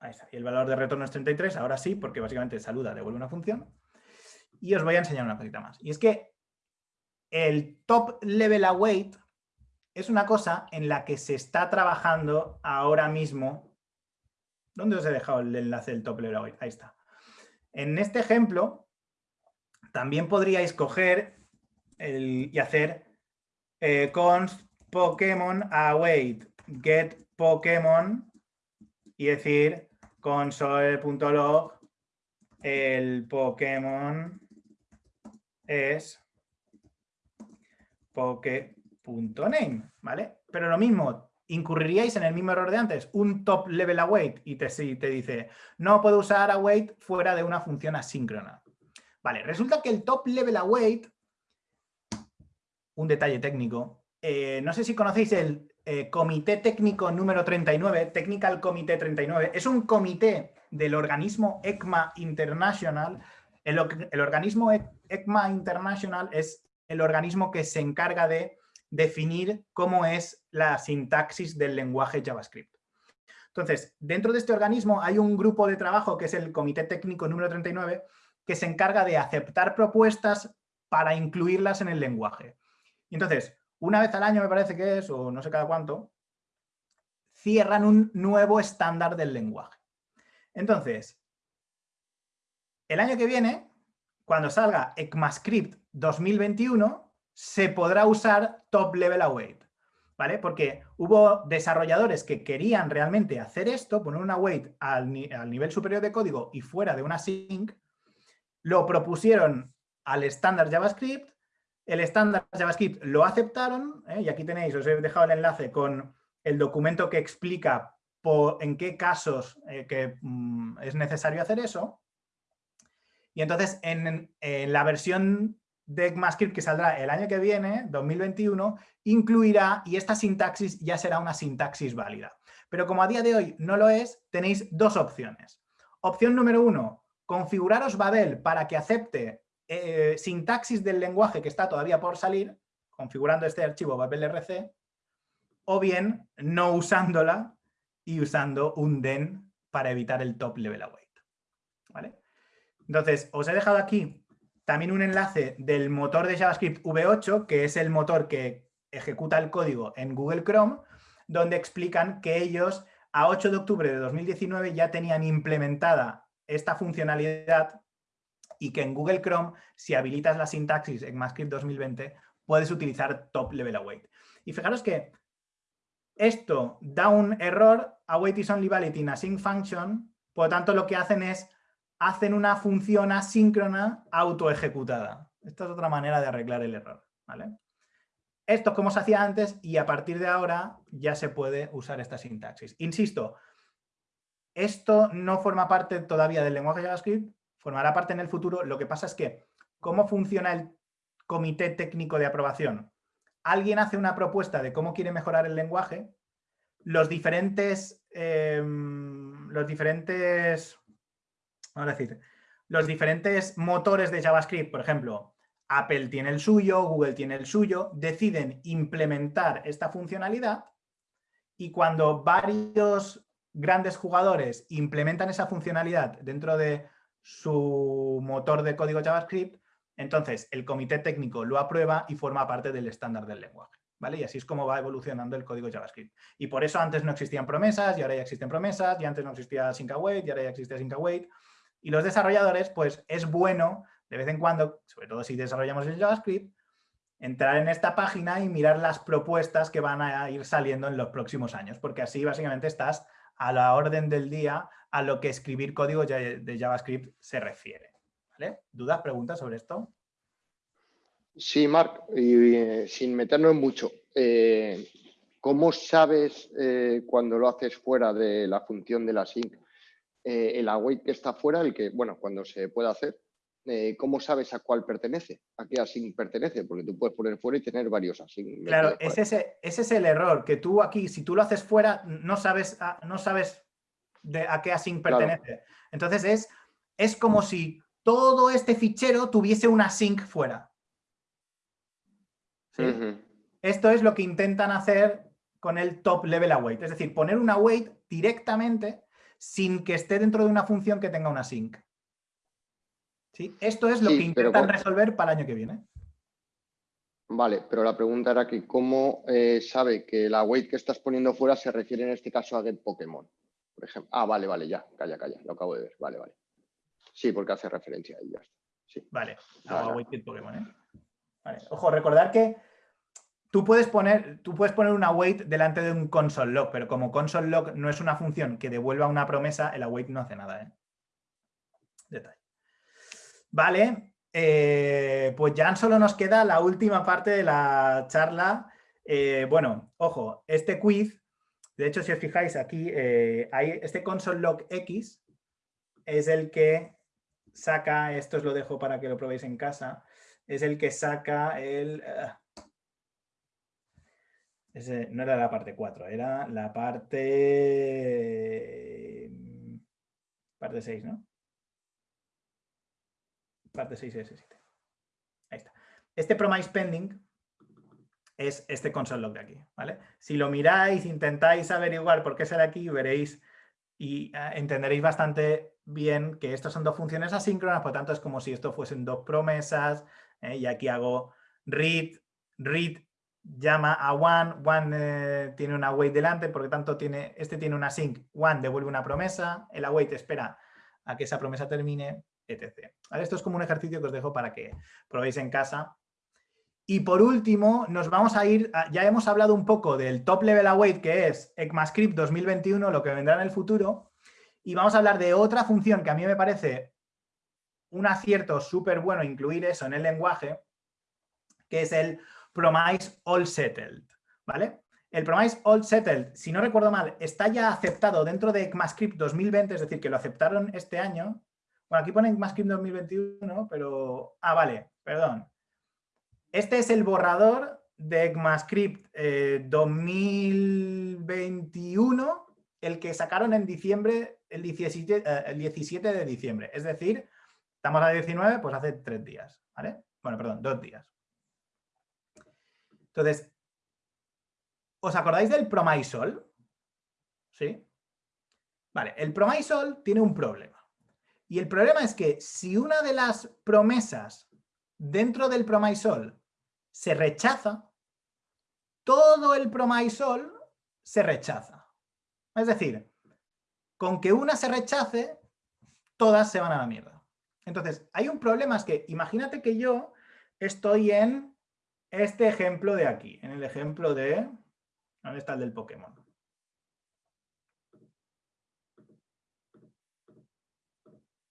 Ahí está. Y el valor de retorno es 33, ahora sí, porque básicamente saluda, devuelve una función. Y os voy a enseñar una cosita más. Y es que el top level await es una cosa en la que se está trabajando ahora mismo. ¿Dónde os he dejado el enlace del top level? Ahí está. En este ejemplo, también podríais coger y hacer eh, Pokémon await get Pokémon y decir console.log el Pokémon es poke.name, ¿vale? Pero lo mismo, incurriríais en el mismo error de antes, un top level await y te, te dice no puedo usar await fuera de una función asíncrona. Vale, resulta que el top level await, un detalle técnico, eh, no sé si conocéis el eh, Comité Técnico número 39, Technical Comité 39, es un comité del organismo ECMA International. El, el organismo ECMA International es el organismo que se encarga de definir cómo es la sintaxis del lenguaje JavaScript. Entonces, dentro de este organismo hay un grupo de trabajo que es el Comité Técnico número 39 que se encarga de aceptar propuestas para incluirlas en el lenguaje. entonces, una vez al año me parece que es, o no sé cada cuánto, cierran un nuevo estándar del lenguaje. Entonces, el año que viene, cuando salga ECMAScript 2021, se podrá usar Top Level Await. ¿Vale? Porque hubo desarrolladores que querían realmente hacer esto, poner una await al, nivel superior de código y fuera de una sync, lo propusieron al estándar JavaScript, el estándar JavaScript lo aceptaron, ¿eh? y aquí tenéis, os he dejado el enlace con el documento que explica en qué casos eh, que, mm, es necesario hacer eso. Y entonces en, la versión de ECMAScript que saldrá el año que viene, 2021, incluirá, y esta sintaxis ya será una sintaxis válida. Pero como a día de hoy no lo es, tenéis dos opciones. Opción número uno, configuraros Babel para que acepte eh, sintaxis del lenguaje que está todavía por salir, configurando este archivo babelrc, o bien no usándola y usando un den para evitar el top level await. ¿Vale? Entonces, os he dejado aquí también un enlace del motor de JavaScript V8, que es el motor que ejecuta el código en Google Chrome, donde explican que ellos a 8 de octubre de 2019 ya tenían implementada esta funcionalidad y que en Google Chrome, si habilitas la sintaxis en ECMAScript 2020, puedes utilizar top level await. Y fijaros que esto da un error, await is only valid in async function, por lo tanto lo que hacen es, hacen una función asíncrona autoejecutada. Esta es otra manera de arreglar el error. ¿vale? Esto es como se hacía antes y a partir de ahora ya se puede usar esta sintaxis. Insisto, esto no forma parte todavía del lenguaje JavaScript, formará parte en el futuro. Lo que pasa es que, ¿cómo funciona el comité técnico de aprobación? alguien hace una propuesta de cómo quiere mejorar el lenguaje, los diferentes, em, los diferentes, vamos decir, los diferentes motores de JavaScript, por ejemplo, Apple tiene el suyo, Google tiene el suyo, deciden implementar esta funcionalidad y cuando varios grandes jugadores implementan esa funcionalidad dentro de su motor de código JavaScript, entonces, el comité técnico lo aprueba y forma parte del estándar del lenguaje. ¿Vale? Y así es como va evolucionando el código JavaScript. Y por eso antes no existían promesas y ahora ya existen promesas, y antes no existía sync await y ahora ya existe sync await. Y los desarrolladores, pues es bueno de vez en cuando, sobre todo si desarrollamos el JavaScript, entrar en esta página y mirar las propuestas que van a ir saliendo en los próximos años, porque así básicamente estás a la orden del día a lo que escribir código de JavaScript se refiere. ¿Dudas, preguntas sobre esto? Sí, Marc, y, sin meternos en mucho, eh, ¿cómo sabes eh, cuando lo haces fuera de la función de la sync el await que está fuera, el que, bueno, cuando se puede hacer, eh, ¿cómo sabes a cuál pertenece? ¿A qué async pertenece? Porque tú puedes poner fuera y tener varios async. Claro, ese, ese es el error, que tú aquí, si tú lo haces fuera, no sabes, no sabes de a qué async pertenece. Entonces es, es como si todo este fichero tuviese una sync fuera. Esto es lo que intentan hacer con el top level await, es decir, poner una await directamente sin que esté dentro de una función que tenga una sync. ¿Sí? Esto es lo que intentan resolver para el año que viene. Vale, pero la pregunta era que cómo eh, sabe que la await que estás poniendo fuera se refiere en este caso a get Pokémon, por ejemplo. Ah, vale, vale, ya, calla, calla, lo acabo de ver, vale, vale. Sí, porque hace referencia a ella. Sí. Vale, Pokémon, ¿eh? vale. Ojo, recordar que Tú puedes, poner, tú puedes poner un await delante de un console log, pero como console log no es una función que devuelva una promesa, el await no hace nada. ¿eh? Detalle. Vale, eh, pues ya solo nos queda la última parte de la charla. Eh, bueno, ojo, este quiz, de hecho, si os fijáis aquí, hay este console log X es el que saca, esto os lo dejo para que lo probéis en casa, es el que saca el no era la parte 4, era la parte... Parte 6, ¿no? Parte 6 s 7. Ahí está. Este promise pending es este console log de aquí, ¿vale? Si lo miráis, intentáis averiguar por qué sale aquí, veréis y ah, entenderéis bastante bien que estas son dos funciones asíncronas, por tanto es como si esto fuesen dos promesas, ¿eh? y aquí hago read, read llama a one, one eh, tiene una await delante, porque tanto tiene, este tiene una sync, one devuelve una promesa, el await espera a que esa promesa termine, etc. Esto es como un ejercicio que os dejo para que probéis en casa. Y por último, nos vamos a ir, ya hemos hablado un poco del top level await, que es ECMAScript 2021, lo que vendrá en el futuro, y vamos a hablar de otra función que a mí me parece un acierto súper bueno incluir eso en el lenguaje, que es el Promise All Settled, ¿vale? El Promise All Settled, si no recuerdo mal, está ya aceptado dentro de ECMAScript 2020, es decir, que lo aceptaron este año. Bueno, aquí pone ECMAScript 2021, pero... Ah, vale, perdón. Este es el borrador de ECMAScript 2021, eh, el que sacaron en diciembre, el 17, eh, el 17 de diciembre. Es decir, estamos a 19, pues hace tres días, ¿vale? Bueno, perdón, dos días. Entonces, ¿os acordáis del promisol? ¿Sí? Vale, el promisol tiene un problema. Y el problema es que si una de las promesas dentro del promisol se rechaza, todo el promisol se rechaza. Es decir, con que una se rechace, todas se van a la mierda. Entonces, hay un problema, es que imagínate que yo estoy en este ejemplo de aquí, en el ejemplo de... ¿Dónde está el del Pokémon?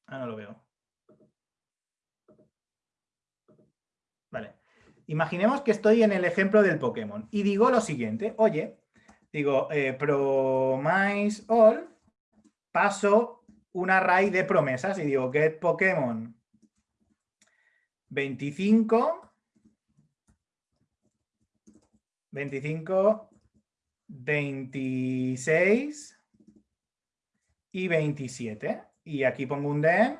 Ah, no lo veo. Vale. Imaginemos que estoy en el ejemplo del Pokémon y digo lo siguiente. Oye, digo, eh, promise all, paso un array de promesas y digo get Pokémon 25 25, 26 y 27. Y aquí pongo un den,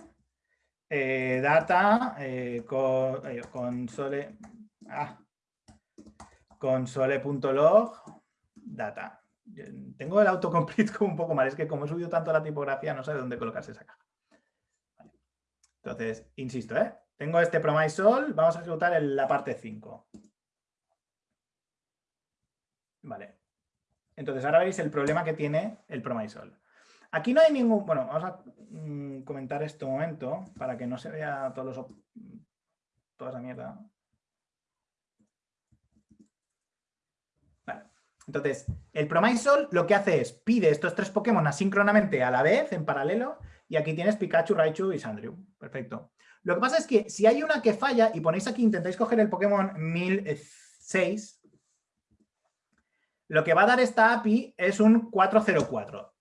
eh, data, eh, eh, console, ah, console.log, data. Tengo el autocomplete como un poco mal, es que como he subido tanto la tipografía no sé dónde colocarse esa caja. Entonces, insisto, tengo este promise all, vamos a ejecutar en la parte 5. Vale. Entonces ahora veis el problema que tiene el Promisol. Aquí no hay ningún... Bueno, vamos a mm, comentar esto un momento para que no se vea todos los, toda esa mierda. Vale. Entonces, el Promisol lo que hace es pide estos tres Pokémon asíncronamente a la vez, en paralelo, y aquí tienes Pikachu, Raichu y Sandrew. Perfecto. Lo que pasa es que si hay una que falla y ponéis aquí, intentáis coger el Pokémon 1006, lo que va a dar esta API es un 404.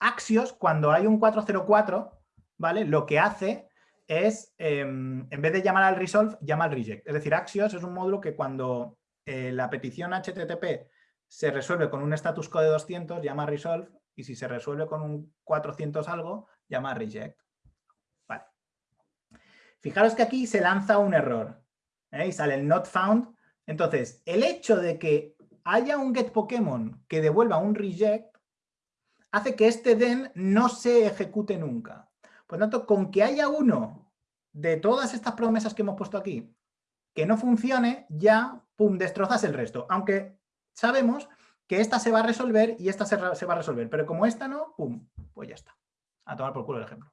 Axios, cuando hay un 404, ¿vale? Lo que hace es, em, en vez de llamar al resolve, llama al reject. Es decir, Axios es un módulo que cuando eh, la petición HTTP se resuelve con un status code de 200, llama resolve, y si se resuelve con un 400 algo, llama reject. Vale. Fijaros que aquí se lanza un error ¿eh? sale el not found. Entonces, el hecho de que haya un get Pokémon que devuelva un reject hace que este den no se ejecute nunca. Por lo tanto, con que haya uno de todas estas promesas que hemos puesto aquí que no funcione, ya, pum, destrozas el resto. Aunque sabemos que esta se va a resolver y esta se, va a resolver. Pero como esta no, pum, pues ya está. A tomar por culo el ejemplo.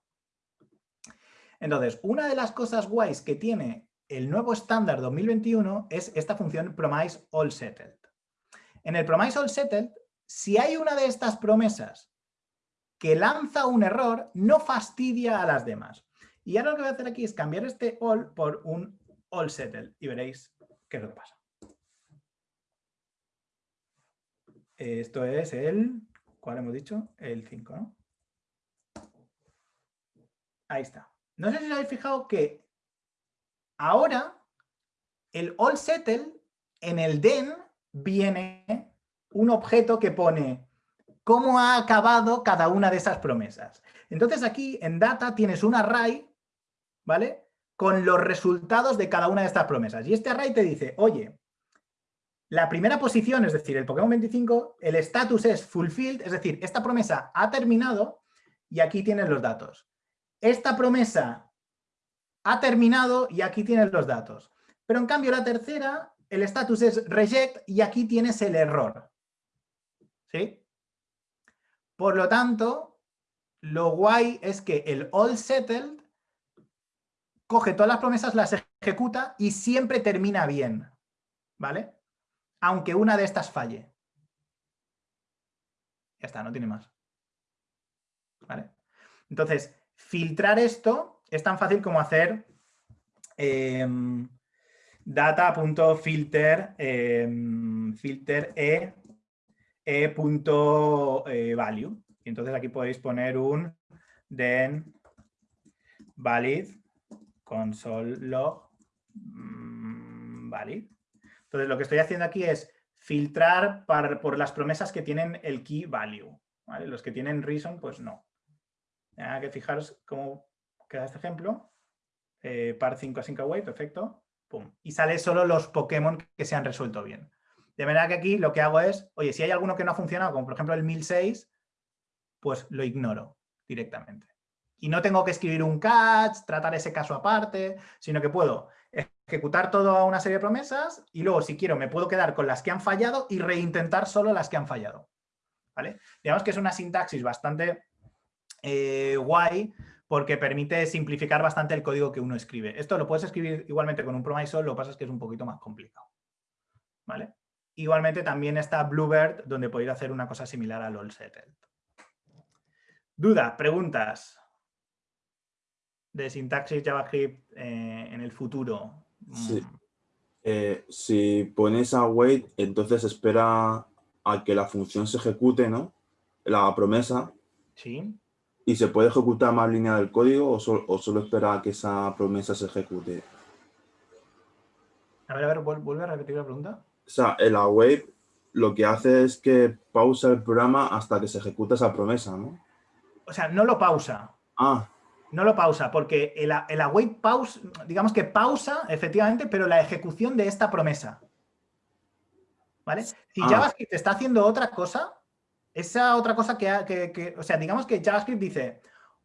Entonces, una de las cosas guays que tiene el nuevo estándar 2021 es esta función promise all settled. En el promise all settled, si hay una de estas promesas que lanza un error, no fastidia a las demás. Y ahora lo que voy a hacer aquí es cambiar este all por un all settled y veréis qué es lo que pasa. Esto es el, ¿cuál hemos dicho? El 5, ¿no? Ahí está. No sé si os habéis fijado que ahora el all settle en el den viene un objeto que pone cómo ha acabado cada una de esas promesas. Entonces aquí en data tienes un array, ¿vale? Con los resultados de cada una de estas promesas. Y este array te dice, oye, la primera posición, es decir, el Pokémon 25, el status es fulfilled, es decir, esta promesa ha terminado y aquí tienes los datos. Esta promesa ha terminado y aquí tienes los datos. Pero en cambio la tercera, el status es reject y aquí tienes el error. ¿Sí? Por lo tanto, lo guay es que el all settled coge todas las promesas, las ejecuta y siempre termina bien. ¿Vale? Aunque una de estas falle. Ya está, no tiene más. ¿Vale? Entonces, filtrar esto es tan fácil como hacer eh, data.filter em, filter e, e punto, eh, value. Y entonces aquí podéis poner un then valid console log mm, valid. Entonces lo que estoy haciendo aquí es filtrar por las promesas que tienen el key value. Los que tienen reason, pues no. Hay que fijaros cómo queda este ejemplo. Eh, par 5 async await, perfecto. Y sale solo los Pokémon que se han resuelto bien. De manera que aquí lo que hago es, oye, si hay alguno que no ha funcionado, como por ejemplo el 1006, pues lo ignoro directamente. Y no tengo que escribir un catch, tratar ese caso aparte, sino que puedo ejecutar toda una serie de promesas y luego, si quiero, me puedo quedar con las que han fallado y reintentar solo las que han fallado. ¿Vale? Digamos que es una sintaxis bastante eh, guay porque permite simplificar bastante el código que uno escribe. Esto lo puedes escribir igualmente con un promise lo que pasa es que es un poquito más complicado. ¿Vale? Igualmente también está Bluebird, donde podéis hacer una cosa similar al all settled. Dudas, preguntas de sintaxis JavaScript eh, en el futuro. Sí. Mm. Eh, si pones a wait, entonces espera a que la función se ejecute, ¿no? La promesa. Sí. ¿Y se puede ejecutar más línea del código o, solo espera a que esa promesa se ejecute? A ver, a ver, vuelve a repetir la pregunta. O sea, el await lo que hace es que pausa el programa hasta que se ejecuta esa promesa, ¿no? O sea, no lo pausa. Ah. No lo pausa, porque el, el await pausa, digamos que pausa, efectivamente, pero la ejecución de esta promesa. ¿Vale? Si ah. JavaScript está haciendo otra cosa, esa otra cosa que, o sea, digamos que JavaScript dice,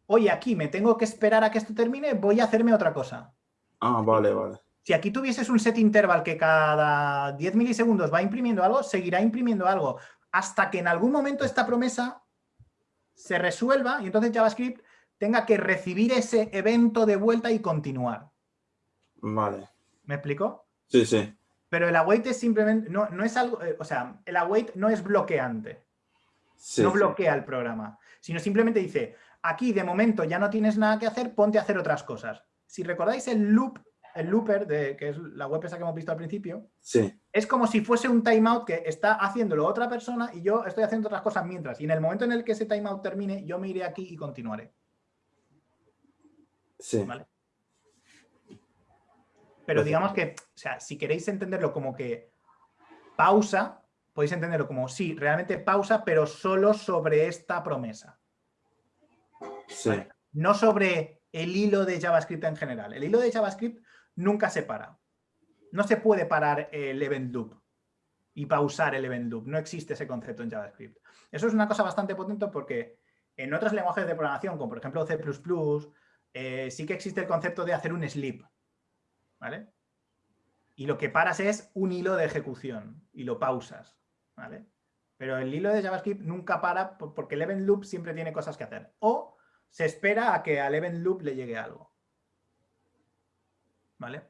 oye, aquí me tengo que esperar a que esto termine, voy a hacerme otra cosa. Ah, vale, vale. Si aquí tuvieses un set interval que cada 10 milisegundos va imprimiendo algo, seguirá imprimiendo algo hasta que en algún momento esta promesa se resuelva y entonces JavaScript tenga que recibir ese evento de vuelta y continuar. Vale. ¿Me explico? Sí, sí. Pero el await es simplemente, no, no es algo, eh, o sea, el await no es bloqueante no bloquea el programa, sino simplemente dice, aquí de momento ya no tienes nada que hacer, ponte a hacer otras cosas. Si recordáis el loop, el looper, de, que es la web esa que hemos visto al principio, es como si fuese un timeout que está haciéndolo otra persona y yo estoy haciendo otras cosas mientras. Y en el momento en el que ese timeout termine, yo me iré aquí y continuaré. Sí. Pero digamos que, o sea, si queréis entenderlo como que pausa, podéis entenderlo como, sí, realmente pausa, pero solo sobre esta promesa. Sí. No sobre el hilo de JavaScript en general. El hilo de JavaScript nunca se para. No se puede parar el event loop y pausar el event loop. No existe ese concepto en JavaScript. Eso es una cosa bastante potente porque en otros lenguajes de programación, como por ejemplo C++, eh, sí que existe el concepto de hacer un sleep. ¿Vale? Y lo que paras es un hilo de ejecución y lo pausas. ¿Vale? Pero el hilo de JavaScript nunca para porque el event loop siempre tiene cosas que hacer. O se espera a que al event loop le llegue algo. ¿Vale?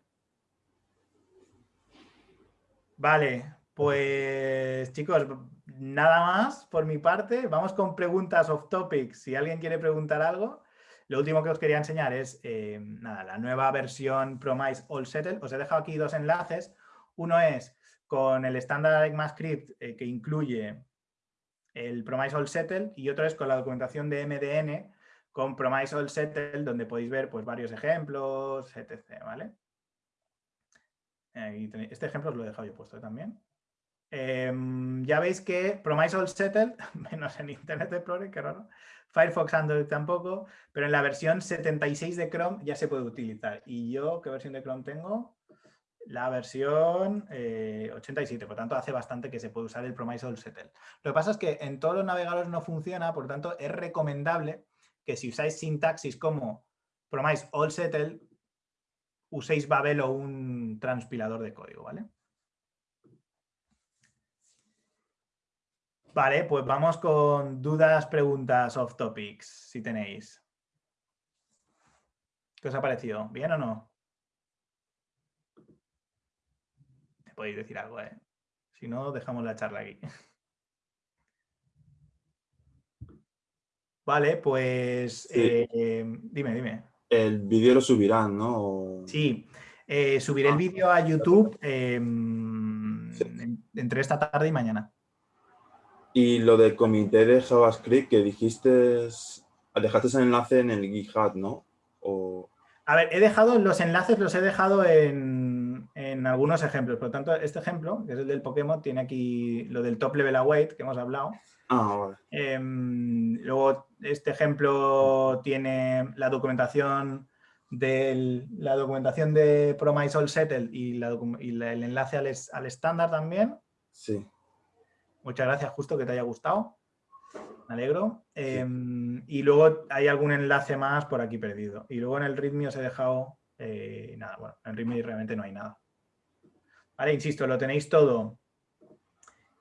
Vale, pues chicos, nada más por mi parte. Vamos con preguntas off topic. Si alguien quiere preguntar algo. Lo último que os quería enseñar es eh, nada, la nueva versión Promise All Settle. Os he dejado aquí dos enlaces. Uno es con el estándar ECMAScript eh, que incluye el Promise All Settle y otro es con la documentación de MDN con Promise All Settle donde podéis ver pues, varios ejemplos, etc. ¿vale? Este ejemplo os lo he dejado yo puesto también. Em, ya veis que Promise All Settle, menos en Internet Explorer, qué raro, Firefox Android tampoco, pero en la versión 76 de Chrome ya se puede utilizar. Y yo, ¿qué versión de Chrome tengo? La versión 87, eh, por tanto hace bastante que se puede usar el Promise All Settle. Lo que pasa es que en todos los navegadores no funciona, por tanto es recomendable que si usáis sintaxis como Promise All Settle, uséis Babel o un transpilador de código, ¿vale? Vale, pues vamos con dudas, preguntas, off topics, si tenéis. ¿Qué os ha parecido? ¿Bien o no? Te podéis decir algo, ¿eh? Si no, dejamos la charla aquí. Vale, pues eh, dime, dime. El vídeo lo subirán, ¿no? Sí, eh, subiré el ah. vídeo a YouTube em, entre esta tarde y mañana. Y lo del comité de JavaScript que dijiste, dejaste ese enlace en el GitHub, ¿no? A ver, he dejado los enlaces, los he dejado en, algunos ejemplos. Por lo tanto, este ejemplo, que es el del Pokémon, tiene aquí lo del top level await que hemos hablado. Ah. Em, luego, este ejemplo tiene la documentación de la documentación de Promise All Settle y, el enlace al estándar también. Sí. Muchas gracias, justo que te haya gustado. Me alegro. Em, y luego hay algún enlace más por aquí perdido. Y luego en el README os he dejado eh, nada. Bueno, en README realmente no hay nada. Vale, insisto, lo tenéis todo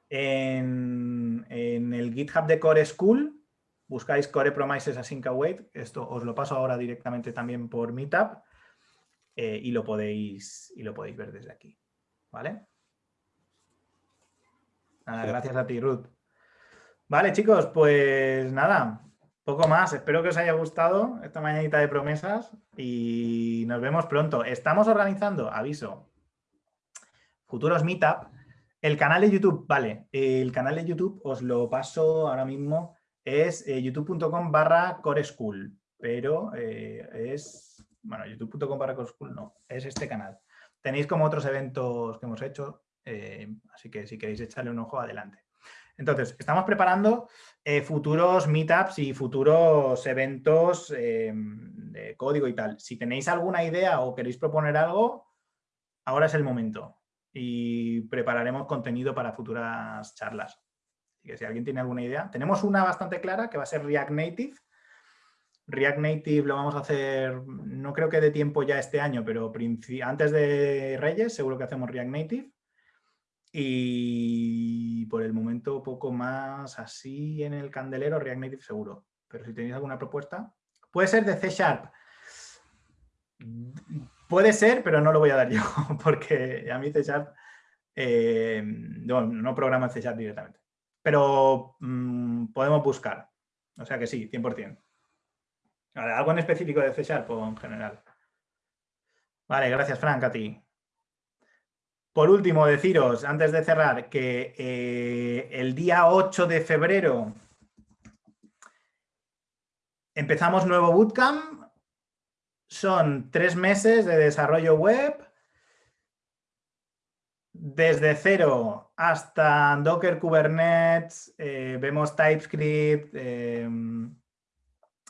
en, el GitHub de Core School. Buscáis Core Promises Async Await. Esto os lo paso ahora directamente también por Meetup. Eh, y, lo podéis, y lo podéis ver desde aquí. ¿Vale? Nada, gracias a ti, Ruth. Vale, chicos, pues nada, poco más. Espero que os haya gustado esta mañanita de promesas y nos vemos pronto. Estamos organizando, aviso, futuros meetup. El canal de YouTube, vale, el canal de YouTube os lo paso ahora mismo, es eh, youtube.com barra coreschool, pero eh, es, bueno, youtube.com barra coreschool no, es este canal. Tenéis como otros eventos que hemos hecho, eh, así que si queréis echarle un ojo, adelante. Entonces, estamos preparando futuros meetups y futuros eventos eh, de código y tal. Si tenéis alguna idea o queréis proponer algo, ahora es el momento. Y prepararemos contenido para futuras charlas. Así que si alguien tiene alguna idea. Tenemos una bastante clara que va a ser React Native. React Native lo vamos a hacer, no creo que de tiempo ya este año, pero antes de Reyes seguro que hacemos React Native. Y por el momento poco más así en el candelero, React Native seguro. Pero si tenéis alguna propuesta, puede ser de C Sharp. Puede ser, pero no lo voy a dar yo, porque a mí C Sharp eh, no, programa C Sharp directamente. Pero mm, podemos buscar. O sea que sí, 100%. ¿Algo en específico de C Sharp o en general? Vale, gracias Frank, a ti. Por último, deciros, antes de cerrar, que eh, el día 8 de febrero empezamos nuevo bootcamp. Son tres meses de desarrollo web desde cero hasta Docker, Kubernetes, eh, vemos TypeScript, em,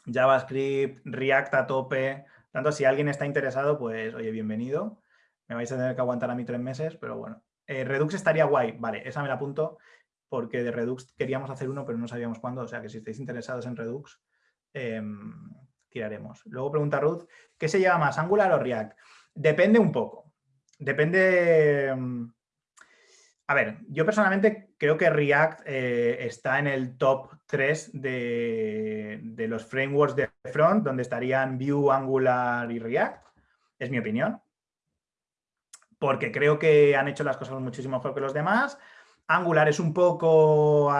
JavaScript, React a tope. Tanto si alguien está interesado, pues oye, bienvenido. Me vais a tener que aguantar a mí tres meses, pero bueno. Eh, Redux estaría guay. Vale, esa me la apunto porque de Redux queríamos hacer uno, pero no sabíamos cuándo. O sea que si estáis interesados en Redux, em, Luego pregunta Ruth, ¿qué se lleva más, Angular o React? Depende un poco. Depende... Em, a ver, yo personalmente creo que React eh, está en el top 3 de, de, los frameworks de front, donde estarían Vue, Angular y React. Es mi opinión. Porque creo que han hecho las cosas muchísimo mejor que los demás. Angular es un poco,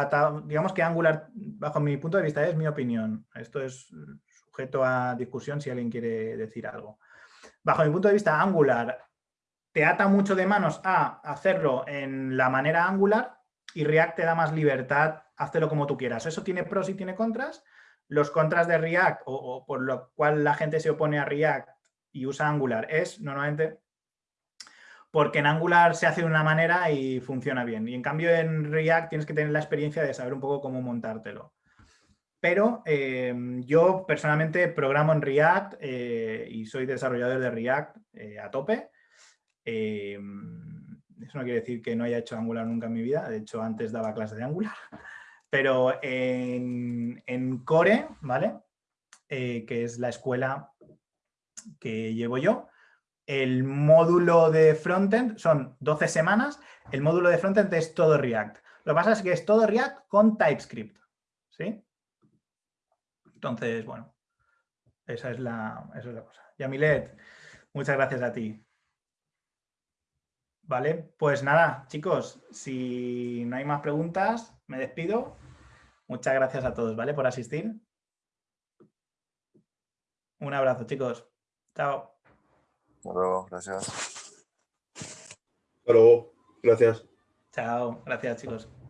digamos que Angular, bajo mi punto de vista, es mi opinión. Esto es a discusión si alguien quiere decir algo. Bajo mi punto de vista, Angular te ata mucho de manos a hacerlo en la manera Angular y React te da más libertad, hazlo como tú quieras. Eso tiene pros y tiene contras. Los contras de React, o, o por lo cual la gente se opone a React y usa Angular, es normalmente porque en Angular se hace de una manera y funciona bien. Y en cambio en React tienes que tener la experiencia de saber un poco cómo montártelo. Pero eh, yo personalmente programo en React eh, y soy desarrollador de React eh, a tope. eso no quiere decir que no haya hecho Angular nunca en mi vida. De hecho, antes daba clases de Angular. Pero en, en Core, ¿vale? que es la escuela que llevo yo, el módulo de frontend son 12 semanas, el módulo de frontend es todo React. Lo que pasa es que es todo React con TypeScript, ¿sí? Entonces, bueno, esa es la, esa es la cosa. Yamilet, muchas gracias a ti. Vale, pues nada, chicos, si no hay más preguntas, me despido. Muchas gracias a todos, ¿vale? Por asistir. Un abrazo, chicos. Chao. Hasta luego, gracias. Hasta luego, gracias. Chao, gracias chicos.